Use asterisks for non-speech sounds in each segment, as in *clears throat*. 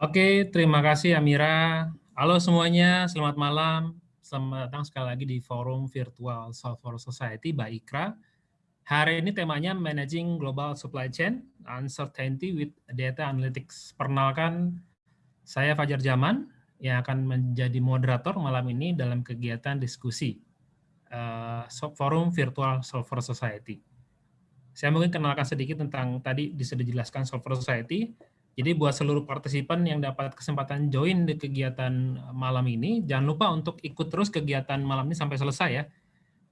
Oke, terima kasih Amira. Halo semuanya, selamat malam. Selamat datang sekali lagi di forum virtual Software Society by IKRA. Hari ini temanya Managing Global Supply Chain, Uncertainty with Data Analytics. Perkenalkan, saya Fajar Zaman yang akan menjadi moderator malam ini dalam kegiatan diskusi uh, forum virtual Software Society. Saya mungkin kenalkan sedikit tentang tadi bisa dijelaskan Software Society, jadi buat seluruh partisipan yang dapat kesempatan join di kegiatan malam ini, jangan lupa untuk ikut terus kegiatan malam ini sampai selesai ya.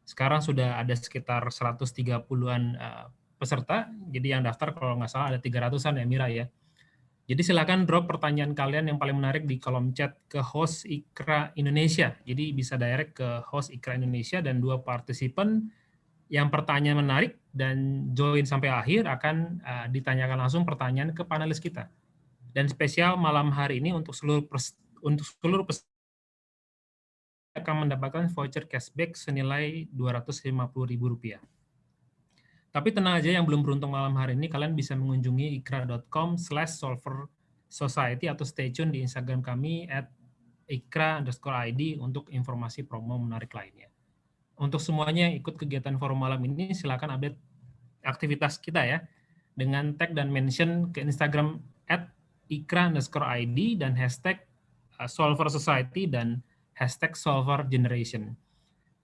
Sekarang sudah ada sekitar 130-an eh, peserta, jadi yang daftar kalau nggak salah ada 300-an ya Mira ya. Jadi silakan drop pertanyaan kalian yang paling menarik di kolom chat ke host Ikra Indonesia. Jadi bisa direct ke host Ikra Indonesia dan dua partisipan yang pertanyaan menarik dan join sampai akhir akan uh, ditanyakan langsung pertanyaan ke panelis kita. Dan spesial malam hari ini untuk seluruh pers untuk seluruh peserta akan mendapatkan voucher cashback senilai Rp250.000. Tapi tenang aja yang belum beruntung malam hari ini, kalian bisa mengunjungi ikra.com slash solver society atau stay tune di Instagram kami at ikra underscore ID untuk informasi promo menarik lainnya untuk semuanya yang ikut kegiatan forum malam ini silakan update aktivitas kita ya dengan tag dan mention ke Instagram at ikra underscore ID dan hashtag uh, solver society dan hashtag solver generation.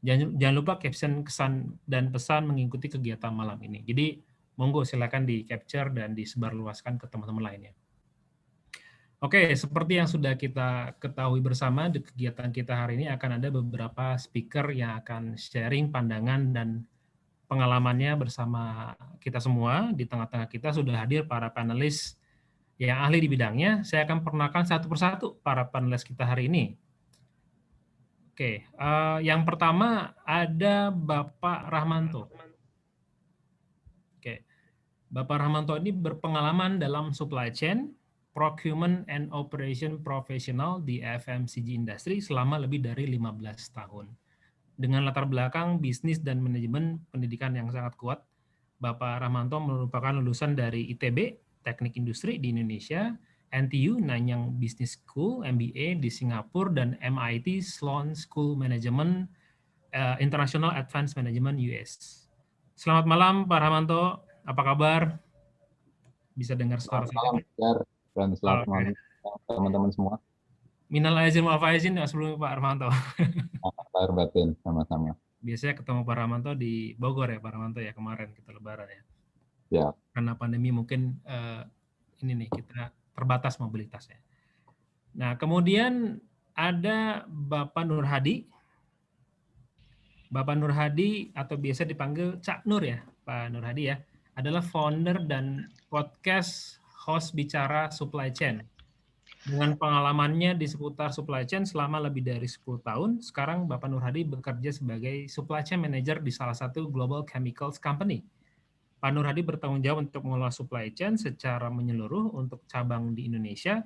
Jangan, jangan lupa caption kesan dan pesan mengikuti kegiatan malam ini. Jadi monggo silakan di capture dan disebarluaskan ke teman-teman lainnya. Oke, seperti yang sudah kita ketahui bersama di kegiatan kita hari ini akan ada beberapa speaker yang akan sharing pandangan dan pengalamannya bersama kita semua. Di tengah-tengah kita sudah hadir para panelis yang ahli di bidangnya. Saya akan perkenalkan satu persatu para panelis kita hari ini. Oke, uh, yang pertama ada Bapak Rahmanto. Oke, Bapak Rahmanto ini berpengalaman dalam supply chain, Procurement and Operation Professional di FMCG Industry selama lebih dari 15 tahun. Dengan latar belakang bisnis dan manajemen pendidikan yang sangat kuat, Bapak Rahmanto merupakan lulusan dari ITB, Teknik Industri di Indonesia, NTU, Nanyang Business School, MBA di Singapura, dan MIT Sloan School Management uh, International Advanced Management US. Selamat malam Pak Rahmanto, apa kabar? Bisa dengar suara Selamat malam, dan selamat malam teman-teman semua. Minal aizin wal faizin ya sebelumnya Pak Armanto. Lahir batin sama-sama. Biasanya ketemu Pak Armanto di Bogor ya Pak Armanto ya kemarin kita lebaran ya. Ya. Karena pandemi mungkin uh, ini nih kita terbatas mobilitasnya. Nah, kemudian ada Bapak Nur Hadi. Bapak Nur Hadi atau biasa dipanggil Cak Nur ya, Pak Nur Hadi ya, adalah founder dan podcast host bicara supply chain. Dengan pengalamannya di seputar supply chain selama lebih dari 10 tahun, sekarang Bapak Nur Hadi bekerja sebagai supply chain manager di salah satu global chemicals company. Pak Nur Hadi bertanggung jawab untuk mengelola supply chain secara menyeluruh untuk cabang di Indonesia,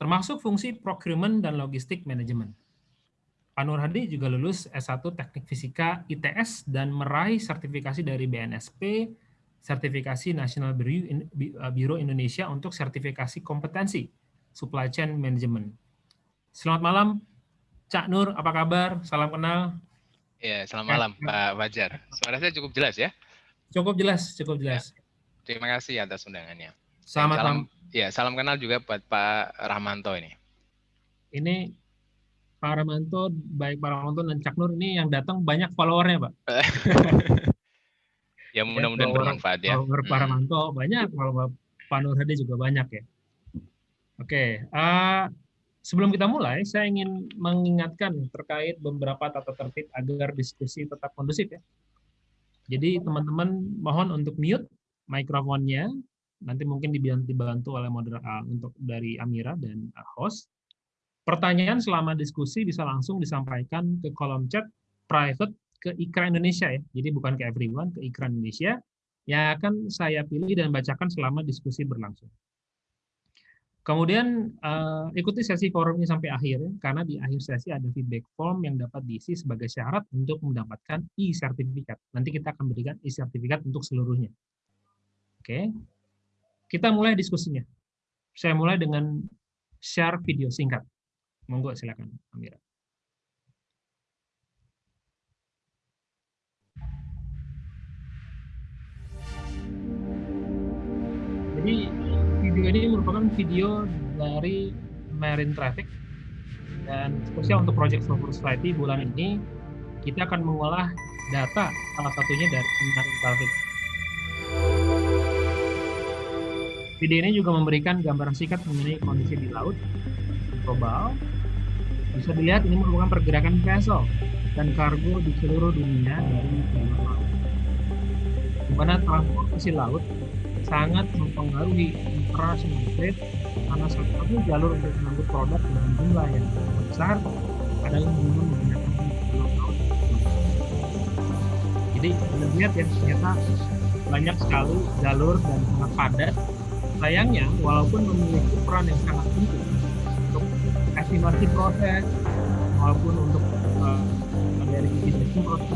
termasuk fungsi procurement dan logistik manajemen. Pak Nur Hadi juga lulus S1 Teknik Fisika ITS dan meraih sertifikasi dari BNSP, sertifikasi National Bureau Indonesia untuk sertifikasi kompetensi supply chain management. Selamat malam, Cak Nur, apa kabar? Salam kenal. Ya, selamat malam, Pak Fajar. Suara saya cukup jelas ya? Cukup jelas, cukup jelas. Ya, terima kasih atas undangannya. Selamat salam, ya, salam kenal juga buat Pak Rahmanto ini. Ini Pak Rahmanto, baik Pak Rahmanto dan Cak Nur ini yang datang banyak followernya, Pak. *laughs* Ya mudah-mudahan bermanfaat ya. Kalau hmm. Paramanto banyak, kalau Pak Nur Hadi juga banyak ya. Oke, uh, sebelum kita mulai, saya ingin mengingatkan terkait beberapa tata tertib agar diskusi tetap kondusif ya. Jadi teman-teman mohon untuk mute mikrofonnya, nanti mungkin dibantu oleh moderator untuk dari Amira dan host. Pertanyaan selama diskusi bisa langsung disampaikan ke kolom chat private ke Ikra Indonesia ya. Jadi bukan ke everyone, ke Ikra Indonesia yang akan saya pilih dan bacakan selama diskusi berlangsung. Kemudian uh, ikuti sesi forumnya sampai akhir karena di akhir sesi ada feedback form yang dapat diisi sebagai syarat untuk mendapatkan e-sertifikat. Nanti kita akan berikan e-sertifikat untuk seluruhnya. Oke, kita mulai diskusinya. Saya mulai dengan share video singkat. Monggo silakan, Amira. Jadi video ini merupakan video dari Marine Traffic dan spesial untuk Project Software Society bulan ini kita akan mengolah data salah satunya dari Marine Traffic. Video ini juga memberikan gambaran singkat mengenai kondisi di laut global. Bisa dilihat ini merupakan pergerakan vessel dan kargo di seluruh dunia dari laut. Di mana transportasi laut sangat mempengaruhi international trade karena salah satu jalur untuk mengangkut produk dengan jumlah yang besar adalah dengan menggunakan jalur laut. Jadi kita lihat ya ternyata banyak sekali jalur dan sangat padat. Sayangnya walaupun memiliki peran yang sangat penting untuk estimasi proses maupun untuk uh, dari sisi proses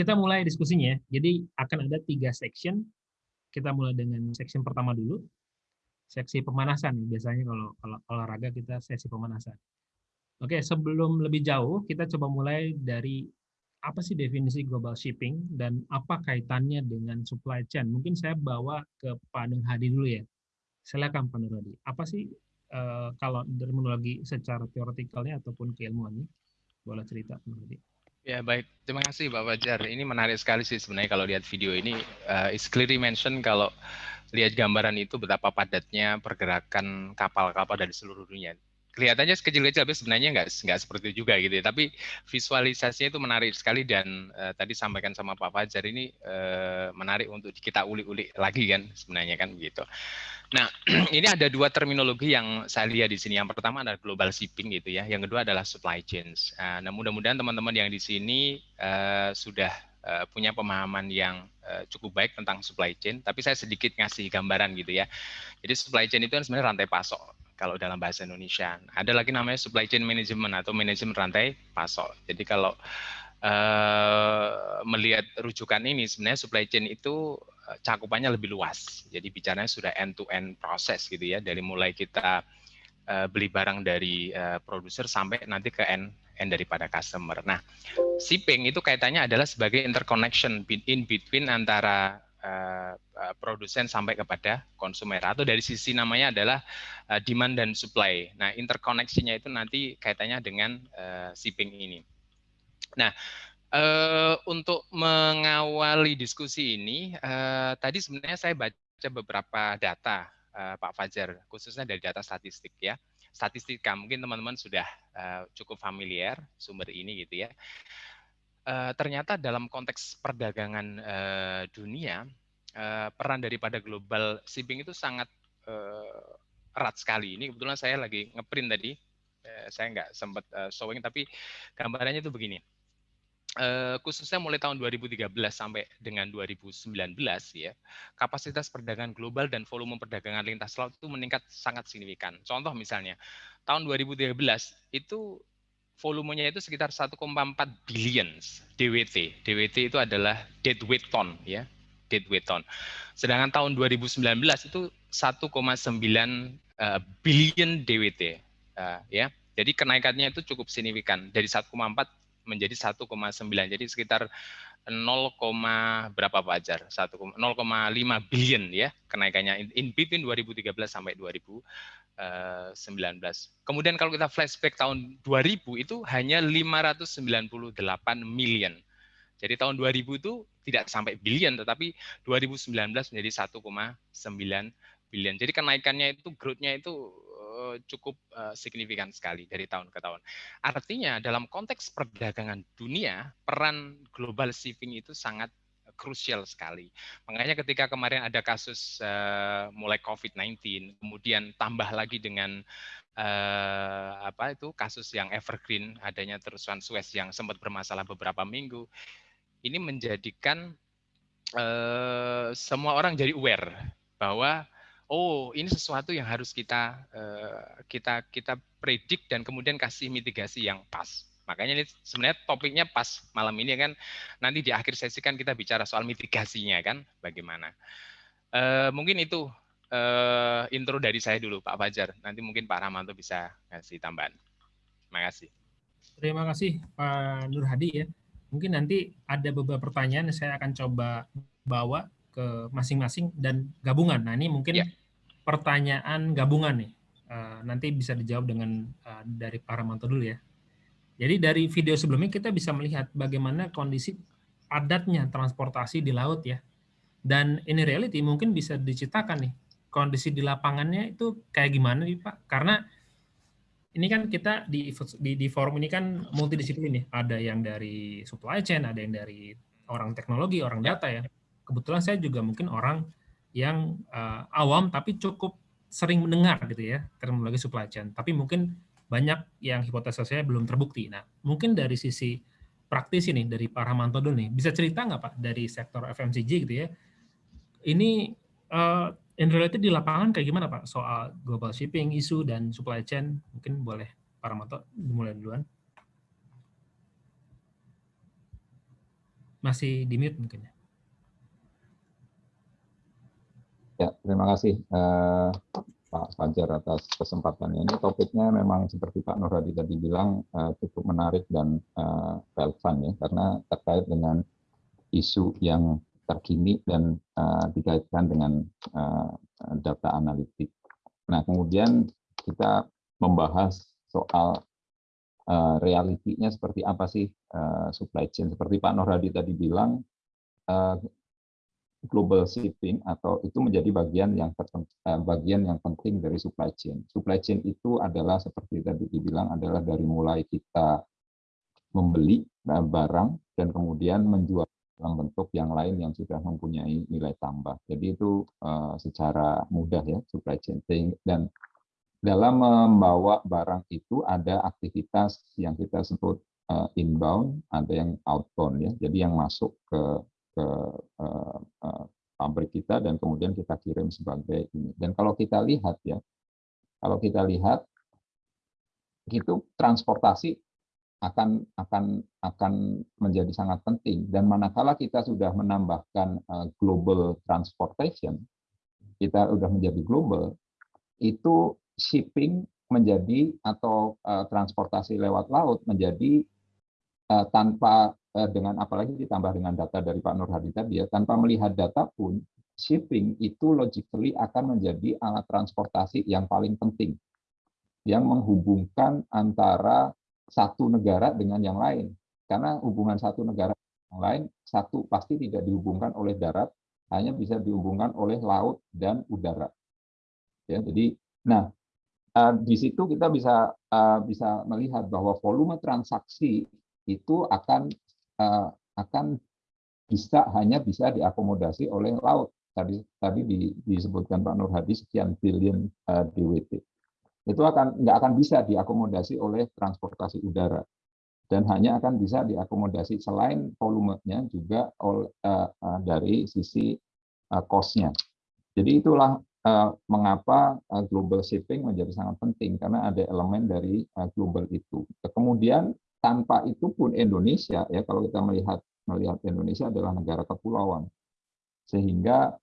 kita mulai diskusinya. Jadi akan ada tiga section. Kita mulai dengan section pertama dulu. Seksi pemanasan. Biasanya kalau, kalau olahraga kita sesi pemanasan. Oke, sebelum lebih jauh, kita coba mulai dari apa sih definisi global shipping dan apa kaitannya dengan supply chain? Mungkin saya bawa ke Pak Nur Hadi dulu ya. Silakan Pak Nuradi. Apa sih uh, kalau terminologi secara teoretikalnya ataupun keilmuannya? Boleh cerita Pak Nuradi. Ya baik, terima kasih Pak Fajar. Ini menarik sekali sih sebenarnya kalau lihat video ini. Uh, is clearly mention kalau lihat gambaran itu betapa padatnya pergerakan kapal-kapal dari seluruh dunia. Kelihatannya sekecil-kecil, tapi sebenarnya nggak nggak seperti itu juga gitu. Ya. Tapi visualisasinya itu menarik sekali dan uh, tadi sampaikan sama Pak Fajar ini uh, menarik untuk kita ulik-ulik lagi kan sebenarnya kan begitu. Nah, *clears throat* ini ada dua terminologi yang saya lihat di sini. Yang pertama adalah global shipping gitu ya. Yang kedua adalah supply chains. Nah, mudah-mudahan teman-teman yang di sini uh, sudah uh, punya pemahaman yang cukup baik tentang supply chain. Tapi saya sedikit ngasih gambaran gitu ya. Jadi supply chain itu kan sebenarnya rantai pasok kalau dalam bahasa Indonesia. Ada lagi namanya supply chain management atau manajemen rantai pasok. Jadi kalau uh, melihat rujukan ini, sebenarnya supply chain itu cakupannya lebih luas. Jadi bicaranya sudah end-to-end proses gitu ya, dari mulai kita uh, beli barang dari uh, produser sampai nanti ke end end daripada customer. Nah, shipping itu kaitannya adalah sebagai interconnection in between antara uh, uh, produsen sampai kepada konsumer atau dari sisi namanya adalah uh, demand dan supply. Nah, interkoneksinya itu nanti kaitannya dengan uh, shipping ini. Nah, untuk mengawali diskusi ini, tadi sebenarnya saya baca beberapa data, Pak Fajar, khususnya dari data statistik ya. Statistika, mungkin teman-teman sudah cukup familiar sumber ini gitu ya. Ternyata dalam konteks perdagangan dunia, uh, peran daripada global shipping itu sangat uh, erat sekali. Ini kebetulan saya lagi ngeprint tadi, uh, saya nggak sempat uh, showing, tapi gambarannya itu begini Uh, khususnya mulai tahun 2013 sampai dengan 2019 ya kapasitas perdagangan global dan volume perdagangan lintas laut itu meningkat sangat signifikan. Contoh misalnya tahun 2013 itu volumenya itu sekitar 1,4 billion DWT. DWT itu adalah deadweight ton ya, deadweight ton. Sedangkan tahun 2019 itu 1,9 uh, billion DWT uh, ya. Jadi kenaikannya itu cukup signifikan dari 1,4 menjadi 1,9 jadi sekitar 0, berapa Pak Ajar? 0,5 billion ya kenaikannya in between 2013 sampai 2019. Kemudian kalau kita flashback tahun 2000 itu hanya 598 million. Jadi tahun 2000 itu tidak sampai billion tetapi 2019 menjadi 1,9 billion. Jadi kenaikannya itu growth-nya itu cukup signifikan sekali dari tahun ke tahun. Artinya dalam konteks perdagangan dunia, peran global shipping itu sangat krusial sekali. Makanya ketika kemarin ada kasus uh, mulai COVID-19, kemudian tambah lagi dengan uh, apa itu kasus yang evergreen, adanya terusan Suez yang sempat bermasalah beberapa minggu, ini menjadikan uh, semua orang jadi aware bahwa oh ini sesuatu yang harus kita uh, kita kita predik dan kemudian kasih mitigasi yang pas. Makanya ini sebenarnya topiknya pas malam ini kan nanti di akhir sesi kan kita bicara soal mitigasinya kan bagaimana. Uh, mungkin itu uh, intro dari saya dulu Pak Fajar. Nanti mungkin Pak Ramanto bisa kasih tambahan. Terima kasih. Terima kasih Pak Nur Hadi ya. Mungkin nanti ada beberapa pertanyaan yang saya akan coba bawa ke masing-masing dan gabungan. Nah ini mungkin ya. pertanyaan gabungan nih. Uh, nanti bisa dijawab dengan uh, dari Pak Ramanto dulu ya. Jadi dari video sebelumnya kita bisa melihat bagaimana kondisi padatnya transportasi di laut ya. Dan ini reality mungkin bisa diciptakan nih kondisi di lapangannya itu kayak gimana nih Pak? Karena ini kan kita di, di, di forum ini kan multidisiplin ya. Ada yang dari supply chain, ada yang dari orang teknologi, orang data ya. Kebetulan saya juga mungkin orang yang uh, awam tapi cukup sering mendengar gitu ya terminologi supply chain. Tapi mungkin banyak yang hipotesa saya belum terbukti. Nah, mungkin dari sisi praktis ini dari Pak Rahmanto dulu nih, bisa cerita nggak Pak dari sektor FMCG gitu ya? Ini uh, in reality di lapangan kayak gimana Pak soal global shipping, isu dan supply chain? Mungkin boleh Pak Rahmanto dimulai duluan. Masih di mute mungkin ya. Ya, terima kasih. Uh, Pak Fajar atas kesempatannya. Ini topiknya memang seperti Pak Nur Hadi tadi bilang uh, cukup menarik dan uh, relevan ya karena terkait dengan isu yang terkini dan uh, dikaitkan dengan uh, data analitik. Nah, kemudian kita membahas soal uh, realitinya seperti apa sih uh, supply chain. Seperti Pak Nur Hadi tadi bilang, uh, global shipping atau itu menjadi bagian yang eh, bagian yang penting dari supply chain. Supply chain itu adalah seperti tadi dibilang adalah dari mulai kita membeli barang dan kemudian menjual dalam bentuk yang lain yang sudah mempunyai nilai tambah. Jadi itu uh, secara mudah ya supply chain dan dalam membawa barang itu ada aktivitas yang kita sebut uh, inbound, ada yang outbound ya. Jadi yang masuk ke ke uh, pabrik kita dan kemudian kita kirim sebagai ini. Dan kalau kita lihat ya, kalau kita lihat itu transportasi akan akan akan menjadi sangat penting. Dan manakala kita sudah menambahkan uh, global transportation kita sudah menjadi global itu shipping menjadi atau uh, transportasi lewat laut menjadi uh, tanpa Eh, dengan apalagi ditambah dengan data dari Pak Nur Hadi tadi ya, tanpa melihat data pun shipping itu logically akan menjadi alat transportasi yang paling penting yang menghubungkan antara satu negara dengan yang lain. Karena hubungan satu negara dengan yang lain, satu pasti tidak dihubungkan oleh darat, hanya bisa dihubungkan oleh laut dan udara. Ya, jadi, nah eh, di situ kita bisa eh, bisa melihat bahwa volume transaksi itu akan uh, akan bisa hanya bisa diakomodasi oleh laut. Tadi tadi di, disebutkan Pak Nur Hadi sekian billion eh, DWT. Itu akan nggak akan bisa diakomodasi oleh transportasi udara dan hanya akan bisa diakomodasi selain volumenya juga uh, uh, dari sisi uh, cost-nya. Jadi itulah mengapa global shipping menjadi sangat penting karena ada elemen dari global itu. Kemudian tanpa itu pun Indonesia ya kalau kita melihat melihat Indonesia adalah negara kepulauan sehingga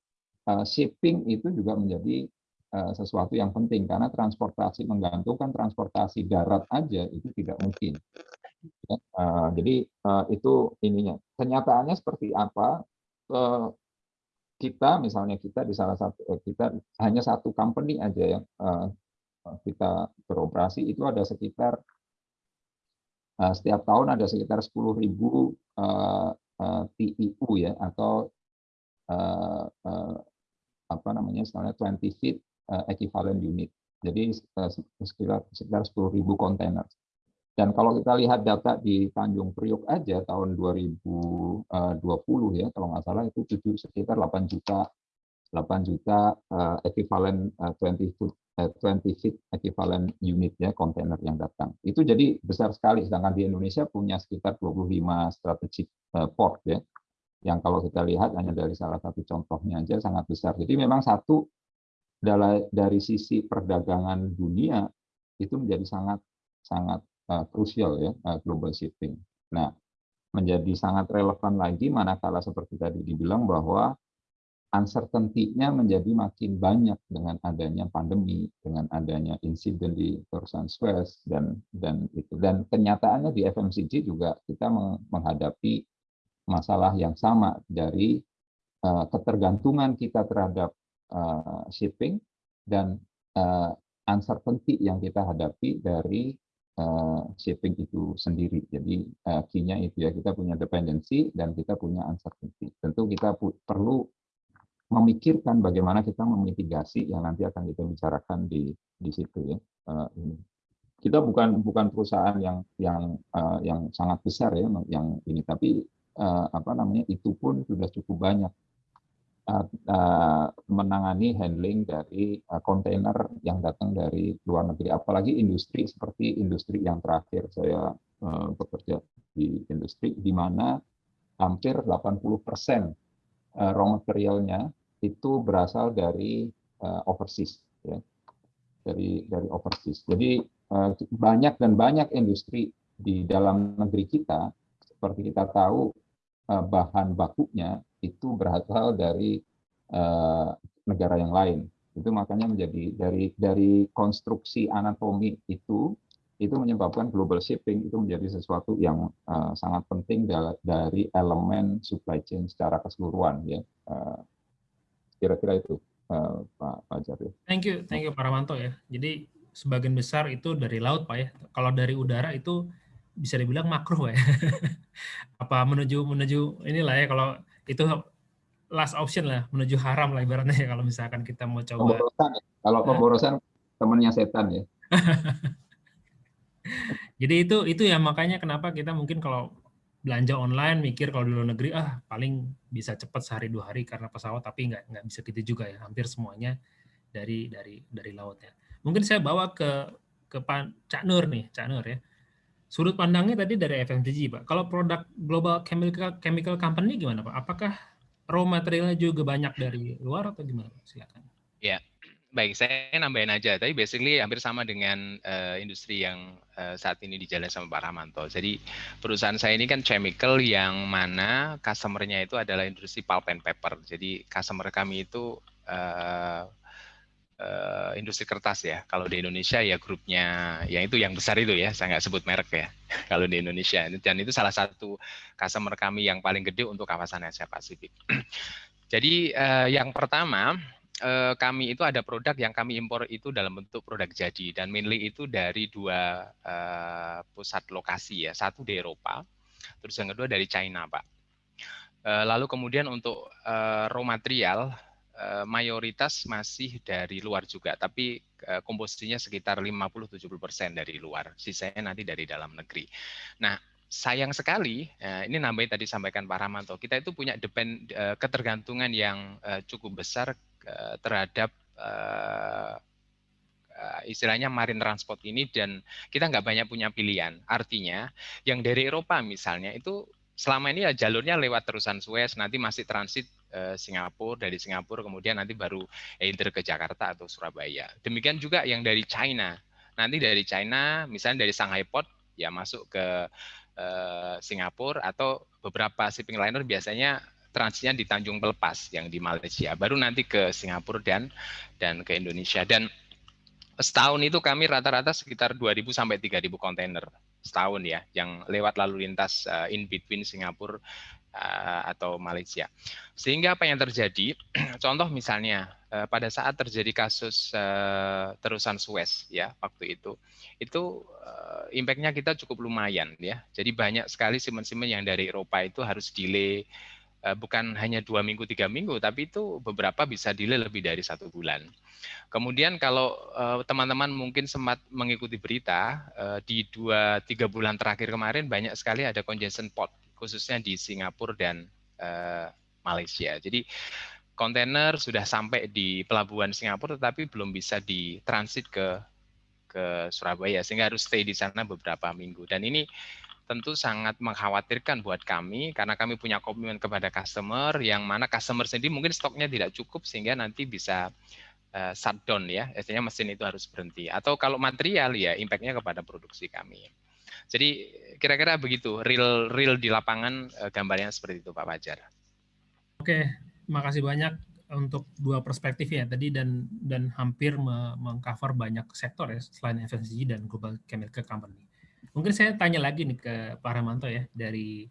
shipping itu juga menjadi sesuatu yang penting. Karena transportasi menggantungkan transportasi darat aja itu tidak mungkin. Ya, uh, jadi uh, itu ininya. Kenyataannya seperti apa? Kita misalnya kita di salah satu kita hanya satu company aja yang kita beroperasi itu ada sekitar Eh, setiap tahun ada sekitar 10.000 uh, uh, TIU ya atau apa namanya misalnya 20 feet equivalent unit. Jadi sekitar sekitar 10.000 kontainer. Dan kalau kita lihat data di Tanjung Priok aja tahun 2020 ya, kalau nggak salah itu sekitar 8 juta 8 juta uh, ekivalen uh, 20 foot uh, 20 feet ekivalen unit ya kontainer yang datang. Itu jadi besar sekali sedangkan di Indonesia punya sekitar 25 strategic port ya. Yang kalau kita lihat hanya dari salah satu contohnya aja sangat besar. Jadi memang satu dari sisi perdagangan dunia itu menjadi sangat sangat uh, krusial ya uh, global shipping. Nah, menjadi sangat relevan lagi manakala seperti tadi dibilang bahwa uncertainty-nya menjadi makin banyak dengan adanya pandemi, dengan adanya insiden di perusahaan Suez dan dan itu dan kenyataannya di FMCG juga kita menghadapi masalah yang sama dari uh, ketergantungan kita terhadap uh, shipping dan uh, uncertainty yang kita hadapi dari uh, shipping itu sendiri. Jadi uh, key-nya itu ya kita punya dependensi dan kita punya uncertainty. Tentu kita perlu memikirkan bagaimana kita memitigasi yang nanti akan kita bicarakan di di situ ya. Uh, ini. Kita bukan bukan perusahaan yang yang uh, yang sangat besar ya yang ini tapi uh, apa namanya itu pun sudah cukup banyak menangani handling dari uh, kontainer yang datang dari luar negeri, apalagi industri seperti industri yang terakhir saya bekerja di industri di mana hampir 80 persen raw materialnya itu berasal dari overseas, ya. dari dari overseas. Jadi banyak dan banyak industri di dalam negeri kita, seperti kita tahu bahan bakunya itu berasal dari uh, negara yang lain. Itu makanya menjadi dari dari konstruksi anatomi itu itu menyebabkan global shipping itu menjadi sesuatu yang uh, sangat penting dari elemen supply chain secara keseluruhan ya. Uh, kira-kira itu uh, Pak Fajar ya. Thank you, thank you Pak Ramanto ya. Jadi sebagian besar itu dari laut Pak ya. Kalau dari udara itu bisa dibilang makro ya. *laughs* Apa menuju menuju inilah ya kalau itu last option lah menuju haram lah ibaratnya ya kalau misalkan kita mau coba. Pemborosan ya. Kalau pemborosan temannya setan ya. *laughs* Jadi itu itu ya makanya kenapa kita mungkin kalau belanja online mikir kalau di luar negeri ah paling bisa cepat sehari dua hari karena pesawat tapi nggak nggak bisa gitu juga ya hampir semuanya dari dari dari laut ya. Mungkin saya bawa ke ke Pak Cak Nur nih Cak Nur ya. Sudut pandangnya tadi dari FMCG Pak. Kalau produk global chemical chemical company gimana Pak? Apakah raw materialnya juga banyak dari luar atau gimana? Silakan. Ya, baik. Saya nambahin aja. Tapi basically hampir sama dengan uh, industri yang uh, saat ini dijalan sama Pak Rahmanto. Jadi perusahaan saya ini kan chemical yang mana customer-nya itu adalah industri pulp and paper. Jadi customer kami itu uh, uh, industri kertas ya. Kalau di Indonesia ya grupnya, yang itu yang besar itu ya, saya nggak sebut merek ya. *laughs* Kalau di Indonesia dan itu salah satu customer kami yang paling gede untuk kawasan Asia Pasifik. *clears throat* Jadi uh, yang pertama uh, kami itu ada produk yang kami impor itu dalam bentuk produk jadi dan mainly itu dari dua uh, pusat lokasi ya, satu di Eropa, terus yang kedua dari China, Pak. Lalu kemudian untuk raw material mayoritas masih dari luar juga, tapi eh, komposisinya sekitar 50-70% dari luar, sisanya nanti dari dalam negeri. Nah, sayang sekali, eh, ini nambahin tadi sampaikan Pak Ramanto, kita itu punya depend, ketergantungan yang cukup besar terhadap istilahnya marine transport ini dan kita nggak banyak punya pilihan. Artinya yang dari Eropa misalnya itu selama ini ya jalurnya lewat terusan Suez, nanti masih transit Eh, Singapura, dari Singapura kemudian nanti baru either ke Jakarta atau Surabaya. Demikian juga yang dari China. Nanti dari China, misalnya dari Shanghai Port, ya masuk ke uh, Singapura atau beberapa shipping liner biasanya transitnya di Tanjung Pelepas yang di Malaysia, baru nanti ke Singapura dan dan ke Indonesia. Dan setahun itu kami rata-rata sekitar 2.000 sampai 3.000 kontainer setahun ya, yang lewat lalu lintas uh, in between Singapura Eh, atau Malaysia. Sehingga apa yang terjadi? *clears throat* Contoh misalnya eh, pada saat terjadi kasus eh, terusan Suez ya waktu itu, itu impactnya kita cukup lumayan ya. Jadi banyak sekali simen-simen yang dari Eropa itu harus delay bukan hanya dua minggu tiga minggu tapi itu beberapa bisa delay lebih dari satu bulan. Kemudian kalau eh, teman-teman mungkin sempat mengikuti berita di dua tiga bulan terakhir kemarin banyak sekali ada congestion port khususnya di Singapura dan Malaysia. Jadi kontainer sudah sampai di pelabuhan Singapura tetapi belum bisa ditransit ke ke Surabaya sehingga harus stay di sana beberapa minggu. Dan ini tentu sangat mengkhawatirkan buat kami karena kami punya komitmen kepada customer yang mana customer sendiri mungkin stoknya tidak cukup sehingga nanti bisa uh, shutdown ya, artinya mesin itu harus berhenti. Atau kalau material ya impactnya kepada produksi kami. Jadi kira-kira begitu real real di lapangan uh, gambarnya seperti itu Pak Fajar. Oke, makasih banyak untuk dua perspektif ya tadi dan dan hampir mengcover banyak sektor ya selain FMCG dan global chemical company. Mungkin saya tanya lagi nih ke Pak Ramanto ya dari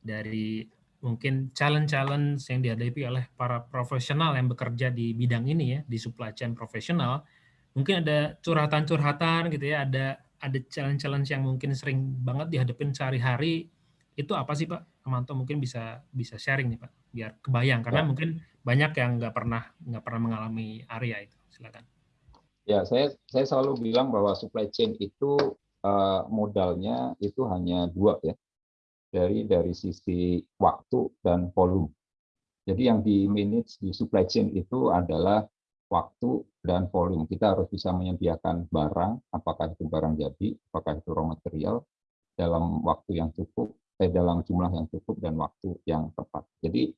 dari mungkin challenge-challenge yang dihadapi oleh para profesional yang bekerja di bidang ini ya di supply chain profesional. Mungkin ada curhatan-curhatan gitu ya, ada ada challenge-challenge yang mungkin sering banget dihadapin sehari-hari. Itu apa sih Pak Ramanto mungkin bisa bisa sharing nih Pak biar kebayang karena ya. mungkin banyak yang nggak pernah nggak pernah mengalami area itu. Silakan. Ya, saya saya selalu bilang bahwa supply chain itu uh, modalnya itu hanya dua ya, dari dari sisi waktu dan volume. Jadi yang di manage di supply chain itu adalah waktu dan volume. Kita harus bisa menyediakan barang, apakah itu barang jadi, apakah itu raw material, dalam waktu yang cukup, eh, dalam jumlah yang cukup dan waktu yang tepat. Jadi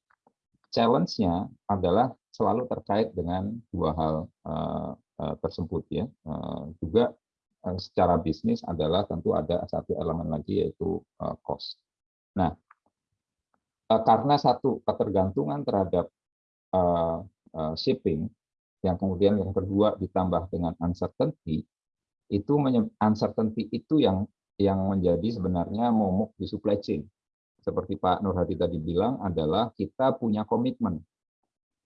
challenge-nya adalah selalu terkait dengan dua hal uh, uh, tersebut ya. Uh, juga Eh, secara bisnis adalah tentu ada satu elemen lagi yaitu eh, cost. Nah, eh, karena satu ketergantungan terhadap shipping, yang kemudian yang kedua ditambah dengan uncertainty, itu uncertainty itu yang yang menjadi sebenarnya momok di supply chain. Seperti Pak Nur Hadi tadi bilang adalah kita punya komitmen.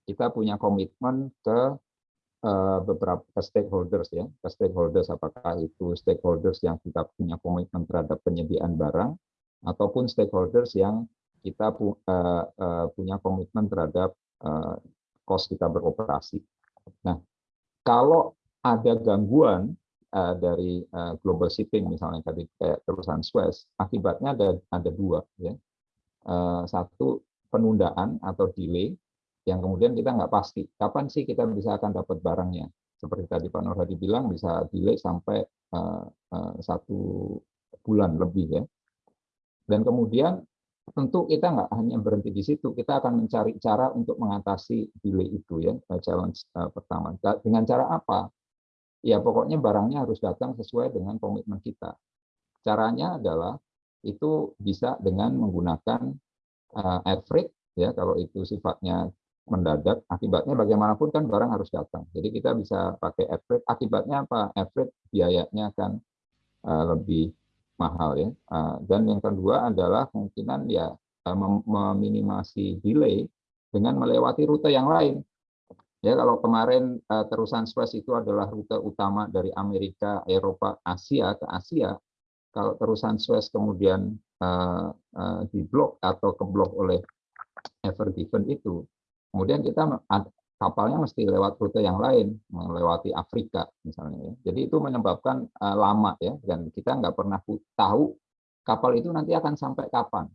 Kita punya komitmen ke Eh, beberapa stakeholders ya, ke stakeholders apakah itu stakeholders yang kita punya komitmen terhadap penyediaan barang ataupun stakeholders yang kita pu, uh, uh, punya komitmen terhadap uh, cost kita beroperasi. Nah, kalau ada gangguan uh, dari uh, global shipping misalnya tadi kayak terusan Suez, akibatnya ada ada dua ya. Uh, satu penundaan atau delay yang kemudian kita nggak pasti kapan sih kita bisa akan dapat barangnya. Seperti tadi Pak Nur Hadi bilang bisa delay sampai uh, uh, satu bulan lebih ya. Dan kemudian tentu kita nggak hanya berhenti di situ, kita akan mencari cara untuk mengatasi delay itu ya, challenge uh, pertama. Dengan cara apa? Ya pokoknya barangnya harus datang sesuai dengan komitmen kita. Caranya adalah itu bisa dengan menggunakan uh, air freight ya kalau itu sifatnya mendadak, akibatnya bagaimanapun kan barang harus datang. Jadi kita bisa pakai freight. Akibatnya apa? Freight biayanya akan uh, lebih mahal ya. Uh, dan yang kedua adalah kemungkinan ya uh, meminimasi delay dengan melewati rute yang lain. Ya kalau kemarin uh, terusan Suez itu adalah rute utama dari Amerika, Eropa, Asia ke Asia. Kalau terusan Suez kemudian uh, uh, diblok atau keblok oleh Ever Given itu, Kemudian kita kapalnya mesti lewat rute yang lain, melewati Afrika misalnya. Ya. Jadi itu menyebabkan uh, lama ya, dan kita nggak pernah tahu kapal itu nanti akan sampai kapan.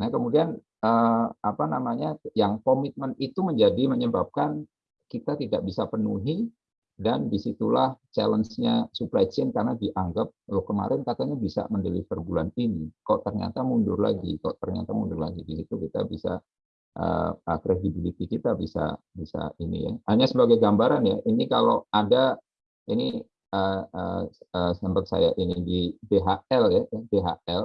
Nah kemudian uh, apa namanya, yang komitmen itu menjadi menyebabkan kita tidak bisa penuhi dan di situlah challenge-nya supply chain karena dianggap loh kemarin katanya bisa mendeliver bulan ini, kok ternyata mundur lagi, kok ternyata mundur lagi. Di situ kita bisa uh, credibility kita bisa bisa ini ya. Hanya sebagai gambaran ya, ini kalau ada ini uh, uh, uh, sempat saya ini di BHL ya, BHL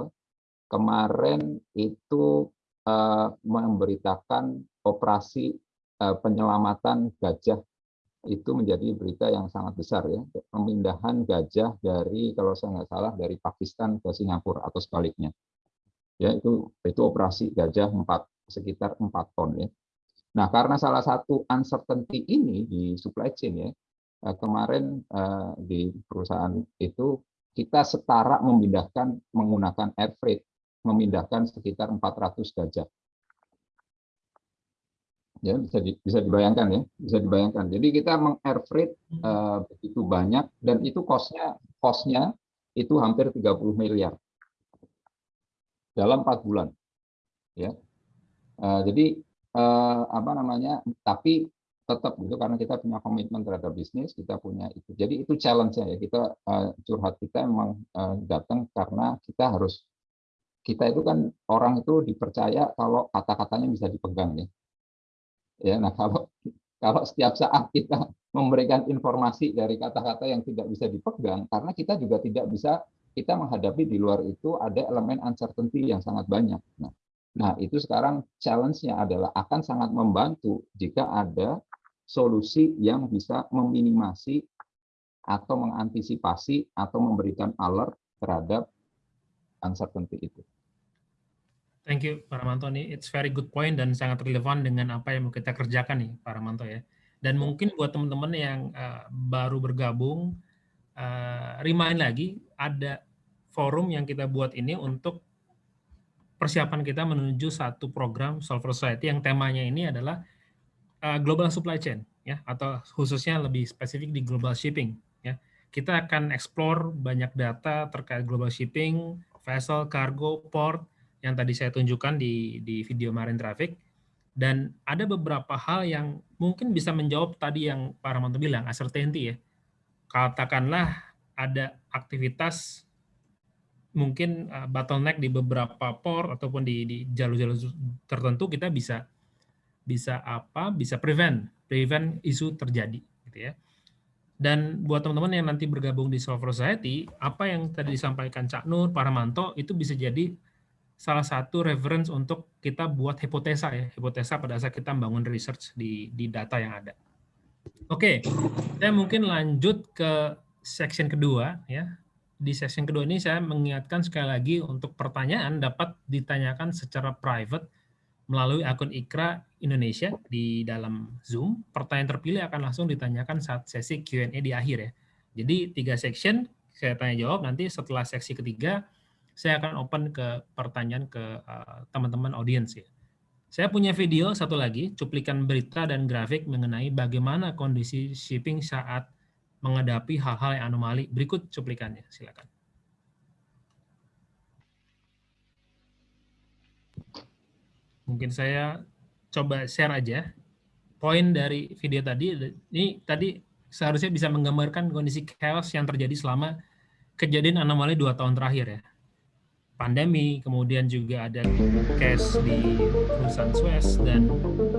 kemarin itu uh, memberitakan operasi uh, penyelamatan gajah itu menjadi berita yang sangat besar ya pemindahan gajah dari kalau saya nggak salah dari Pakistan ke Singapura atau sebaliknya ya itu itu operasi gajah empat sekitar 4 ton ya. Nah, karena salah satu uncertainty ini di supply chain ya, eh, kemarin eh, di perusahaan itu kita setara memindahkan menggunakan air freight, memindahkan sekitar 400 gajah. ya bisa di, bisa dibayangkan ya bisa dibayangkan jadi kita mengair freight uh, begitu banyak dan itu costnya costnya itu hampir 30 miliar dalam empat bulan ya uh, jadi uh, apa namanya tapi tetap gitu karena kita punya komitmen terhadap bisnis kita punya itu. Jadi itu challenge-nya ya kita uh, curhat kita memang uh, datang karena kita harus kita itu kan orang itu dipercaya kalau kata-katanya bisa dipegang ya. Ya nah kalau kalau setiap saat kita *laughs* memberikan informasi dari kata-kata yang tidak bisa dipegang karena kita juga tidak bisa kita menghadapi di luar itu ada elemen uncertainty yang sangat banyak. Nah Nah, itu sekarang challenge-nya adalah akan sangat membantu jika ada solusi yang bisa meminimasi atau mengantisipasi atau memberikan alert terhadap uncertainty itu. Thank you, Pak Ramanto. Ini it's very good point dan sangat relevan dengan apa yang mau kita kerjakan nih, Pak Ramanto ya. Dan mungkin buat teman-teman yang uh, baru bergabung, uh, remind lagi, ada forum yang kita buat ini untuk persiapan kita menuju satu program Solver Society yang temanya ini adalah uh, global supply chain ya atau khususnya lebih spesifik di global shipping ya. Kita akan explore banyak data terkait global shipping, vessel, cargo, port yang tadi saya tunjukkan di di video Marine Traffic dan ada beberapa hal yang mungkin bisa menjawab tadi yang Pak Ramanto bilang uncertainty ya. Katakanlah ada aktivitas mungkin uh, bottleneck di beberapa port ataupun di jalur-jalur tertentu kita bisa bisa apa bisa prevent prevent isu terjadi gitu ya. Dan buat teman-teman yang nanti bergabung di Solver Society apa yang tadi disampaikan Cak Nur Paramanto itu bisa jadi salah satu reference untuk kita buat hipotesa ya hipotesa pada saat kita membangun research di di data yang ada. Oke saya mungkin lanjut ke section kedua ya di session kedua ini saya mengingatkan sekali lagi untuk pertanyaan dapat ditanyakan secara private melalui akun Ikra Indonesia di dalam Zoom. Pertanyaan terpilih akan langsung ditanyakan saat sesi Q&A di akhir ya. Jadi tiga section saya tanya jawab nanti setelah seksi ketiga saya akan open ke pertanyaan ke eh, teman-teman uh, audiens ya. Saya punya video satu lagi, cuplikan berita dan grafik mengenai bagaimana kondisi shipping saat menghadapi hal-hal yang anomali. Berikut cuplikannya, silakan. Mungkin saya coba share aja. Poin dari video tadi, ini tadi seharusnya bisa menggambarkan kondisi chaos yang terjadi selama kejadian anomali dua tahun terakhir ya pandemi, kemudian juga ada cash di perusahaan Suez dan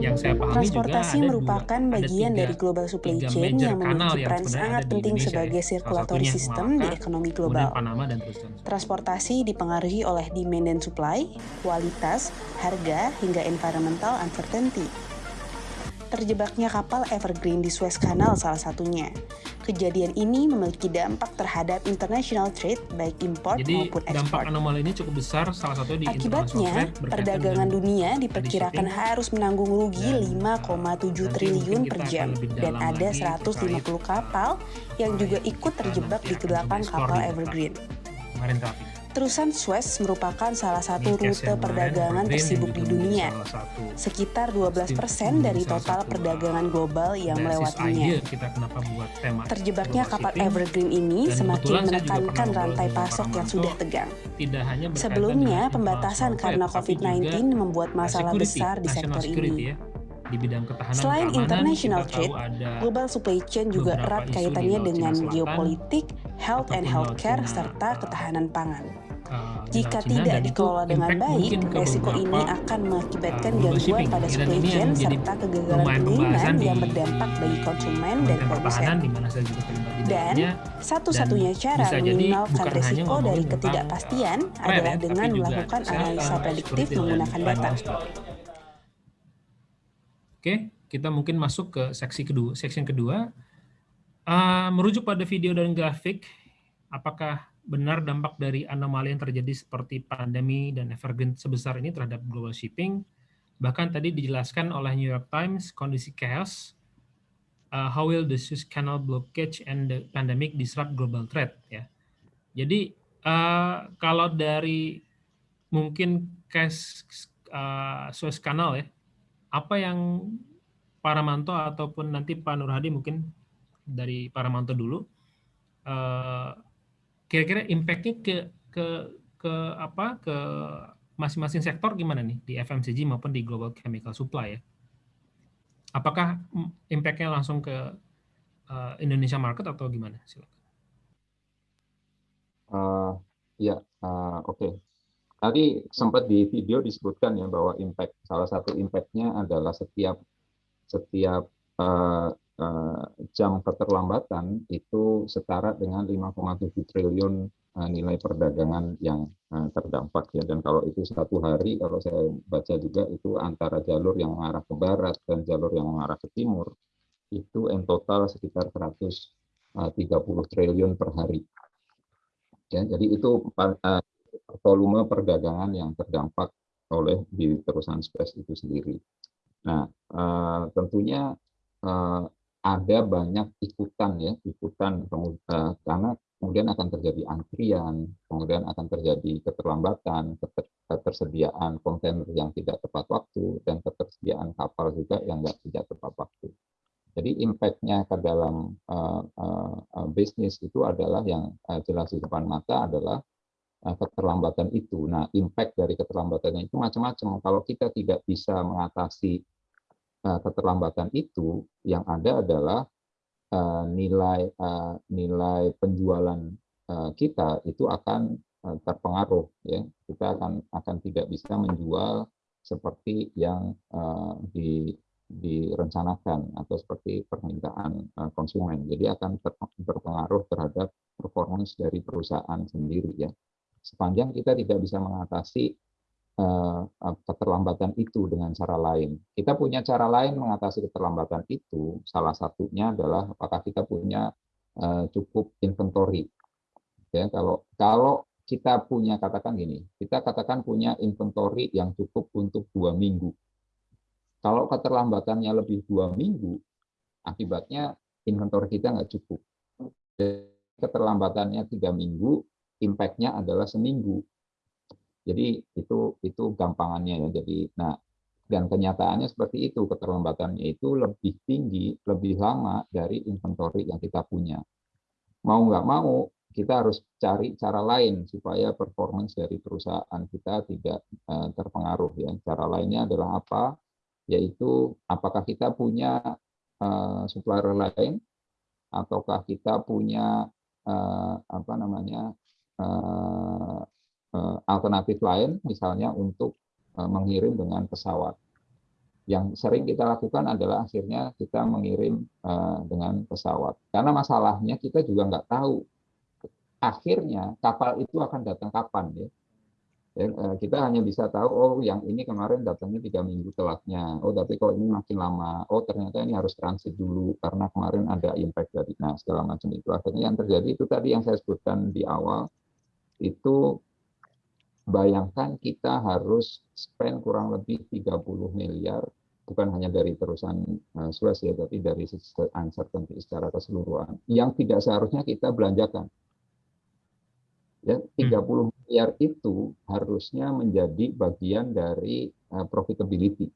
yang saya pahami Transportasi juga ada merupakan dua, bagian tiga, dari global supply chain yang memiliki peran sangat penting sebagai ya. circulatory system di ekonomi global. Dan Transportasi dipengaruhi oleh demand dan supply, kualitas, harga, hingga environmental uncertainty. Terjebaknya kapal Evergreen di Suez Canal salah satunya. Kejadian ini memiliki dampak terhadap international trade baik import Jadi, maupun ekspor. dampak anomali ini cukup besar salah satu di Akibatnya, perdagangan dunia diperkirakan harus menanggung rugi 5,7 triliun per jam dan ada 150 kapal yang juga ikut terjebak di kedelapan kapal Evergreen. Terusan Suez merupakan salah satu rute perdagangan tersibuk di dunia. Sekitar 12% dari total perdagangan global yang melewatinya. Terjebaknya kapal Evergreen ini semakin menekankan rantai pasok yang sudah tegang. Sebelumnya, pembatasan karena COVID-19 membuat masalah besar di sektor ini. Ya di bidang ketahanan Selain international trade, global supply chain juga erat kaitannya dengan geopolitik, health and healthcare, serta ketahanan pangan. Uh, Jika tidak dikelola dengan baik, resiko ini akan mengakibatkan uh, gangguan pada supply chain serta kegagalan pengiriman yang berdampak bagi konsumen dan produsen. Dan satu-satunya cara meminimalkan resiko dari ketidakpastian uh, adalah dengan melakukan analisa prediktif menggunakan data. Oke, kita mungkin masuk ke seksi kedua. Section kedua, uh, merujuk pada video dan grafik, apakah benar dampak dari anomali yang terjadi seperti pandemi dan evergreen sebesar ini terhadap global shipping. Bahkan tadi dijelaskan oleh New York Times kondisi chaos, uh, how will the Suez Canal blockage and the pandemic disrupt global trade ya. Jadi uh, kalau dari mungkin case uh, Suez Canal ya, apa yang Paramanto ataupun nanti Pak Nur Hadi mungkin dari Paramanto dulu. Eh, kira-kira impact-nya ke ke ke apa ke masing-masing sektor gimana nih di FMCG maupun di global chemical supply ya? Apakah impact-nya langsung ke uh, Indonesia market atau gimana? Silakan. Uh, ya, uh, oke. Okay. Tadi sempat di video disebutkan ya bahwa impact salah satu impact-nya adalah setiap setiap uh, jam keterlambatan itu setara dengan 5,7 triliun uh, nilai perdagangan yang uh, terdampak ya dan kalau itu satu hari kalau saya baca juga itu antara jalur yang mengarah ke barat dan jalur yang mengarah ke timur itu in total sekitar 130 triliun per hari ya jadi itu volume perdagangan yang terdampak oleh di perusahaan space itu sendiri. Nah, tentunya ada banyak ikutan ya, ikutan uh, karena kemudian akan terjadi antrian, kemudian akan terjadi keterlambatan, ketersediaan kontainer yang tidak tepat waktu, dan ketersediaan kapal juga yang tidak tepat waktu. Jadi impact-nya ke dalam uh, uh, bisnis itu adalah yang uh, jelas di depan mata adalah uh, keterlambatan itu. Nah, impact dari keterlambatannya itu macam-macam. Kalau kita tidak bisa mengatasi uh, keterlambatan itu, yang ada adalah uh, nilai uh, nilai penjualan uh, kita itu akan uh, terpengaruh. Ya, kita akan akan tidak bisa menjual seperti yang uh, di direncanakan atau seperti permintaan eh, konsumen. Jadi akan berpengaruh terhadap performance dari perusahaan sendiri ya. Sepanjang kita tidak bisa mengatasi uh, keterlambatan itu dengan cara lain. Kita punya cara lain mengatasi keterlambatan itu. Salah satunya adalah apakah kita punya uh, cukup inventory. Ya, kalau kalau kita punya katakan gini, kita katakan punya inventory yang cukup untuk dua minggu kalau keterlambatannya lebih dua minggu, akibatnya inventory kita nggak cukup. Keterlambatannya tiga minggu, impact-nya adalah seminggu. Jadi itu itu gampangannya ya. Jadi nah dan kenyataannya seperti itu keterlambatannya itu lebih tinggi, lebih lama dari inventory yang kita punya. Mau nggak mau kita harus cari cara lain supaya performance dari perusahaan kita tidak uh, terpengaruh ya. Cara lainnya adalah apa? yaitu apakah kita punya uh, supplier lain ataukah kita punya uh, apa namanya alternatif lain misalnya untuk uh, mengirim dengan pesawat yang sering kita lakukan adalah akhirnya kita mengirim uh, dengan pesawat karena masalahnya kita juga nggak tahu akhirnya kapal itu akan datang kapan ya eh, kita hanya bisa tahu, oh yang ini kemarin datangnya tiga minggu telatnya. Oh tapi kalau ini makin lama, oh ternyata ini harus transit dulu karena kemarin ada impact dari nah segala macam itu. Akhirnya yang terjadi itu tadi yang saya sebutkan di awal itu bayangkan kita harus spend kurang lebih 30 miliar bukan hanya dari perusahaan uh, Suez ya, tapi dari uncertainty secara keseluruhan yang tidak seharusnya kita belanjakan Ya, 30 hmm. miliar itu harusnya menjadi bagian dari uh, profitability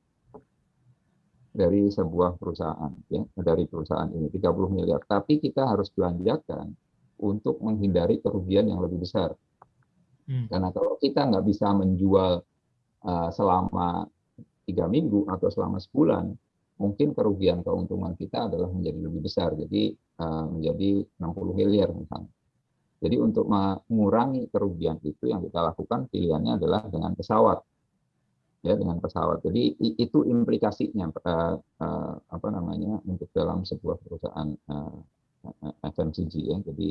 dari sebuah perusahaan ya, dari perusahaan ini 30 miliar. Tapi kita harus belanjakan untuk menghindari kerugian yang lebih besar. Hmm. Karena kalau kita nggak bisa menjual uh, selama tiga minggu atau selama sebulan, mungkin kerugian keuntungan kita adalah menjadi lebih besar. Jadi uh, menjadi 60 miliar misalnya. Jadi untuk mengurangi kerugian itu yang kita lakukan pilihannya adalah dengan pesawat. Ya, dengan pesawat. Jadi itu implikasinya uh, apa namanya untuk dalam sebuah perusahaan uh, eh, FMCG ya. Jadi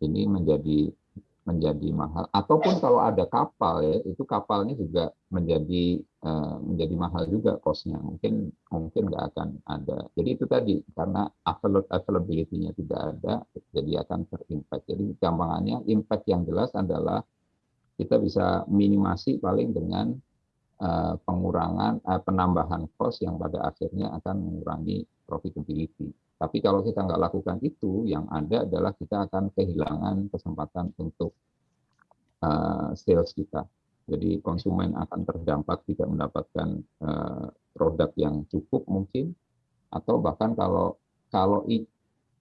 ini menjadi menjadi mahal. Ataupun kalau ada kapal ya itu kapalnya juga menjadi uh, menjadi mahal juga kosnya mungkin mungkin nggak akan ada. Jadi itu tadi karena availability-nya tidak ada jadi akan terimpact jadi gampangannya impact yang jelas adalah kita bisa minimasi paling dengan uh, pengurangan uh, penambahan cost yang pada akhirnya akan mengurangi profitability tapi kalau kita nggak lakukan itu, yang ada adalah kita akan kehilangan kesempatan untuk uh, sales kita. Jadi konsumen akan terdampak tidak mendapatkan uh, produk yang cukup mungkin atau bahkan kalau kalau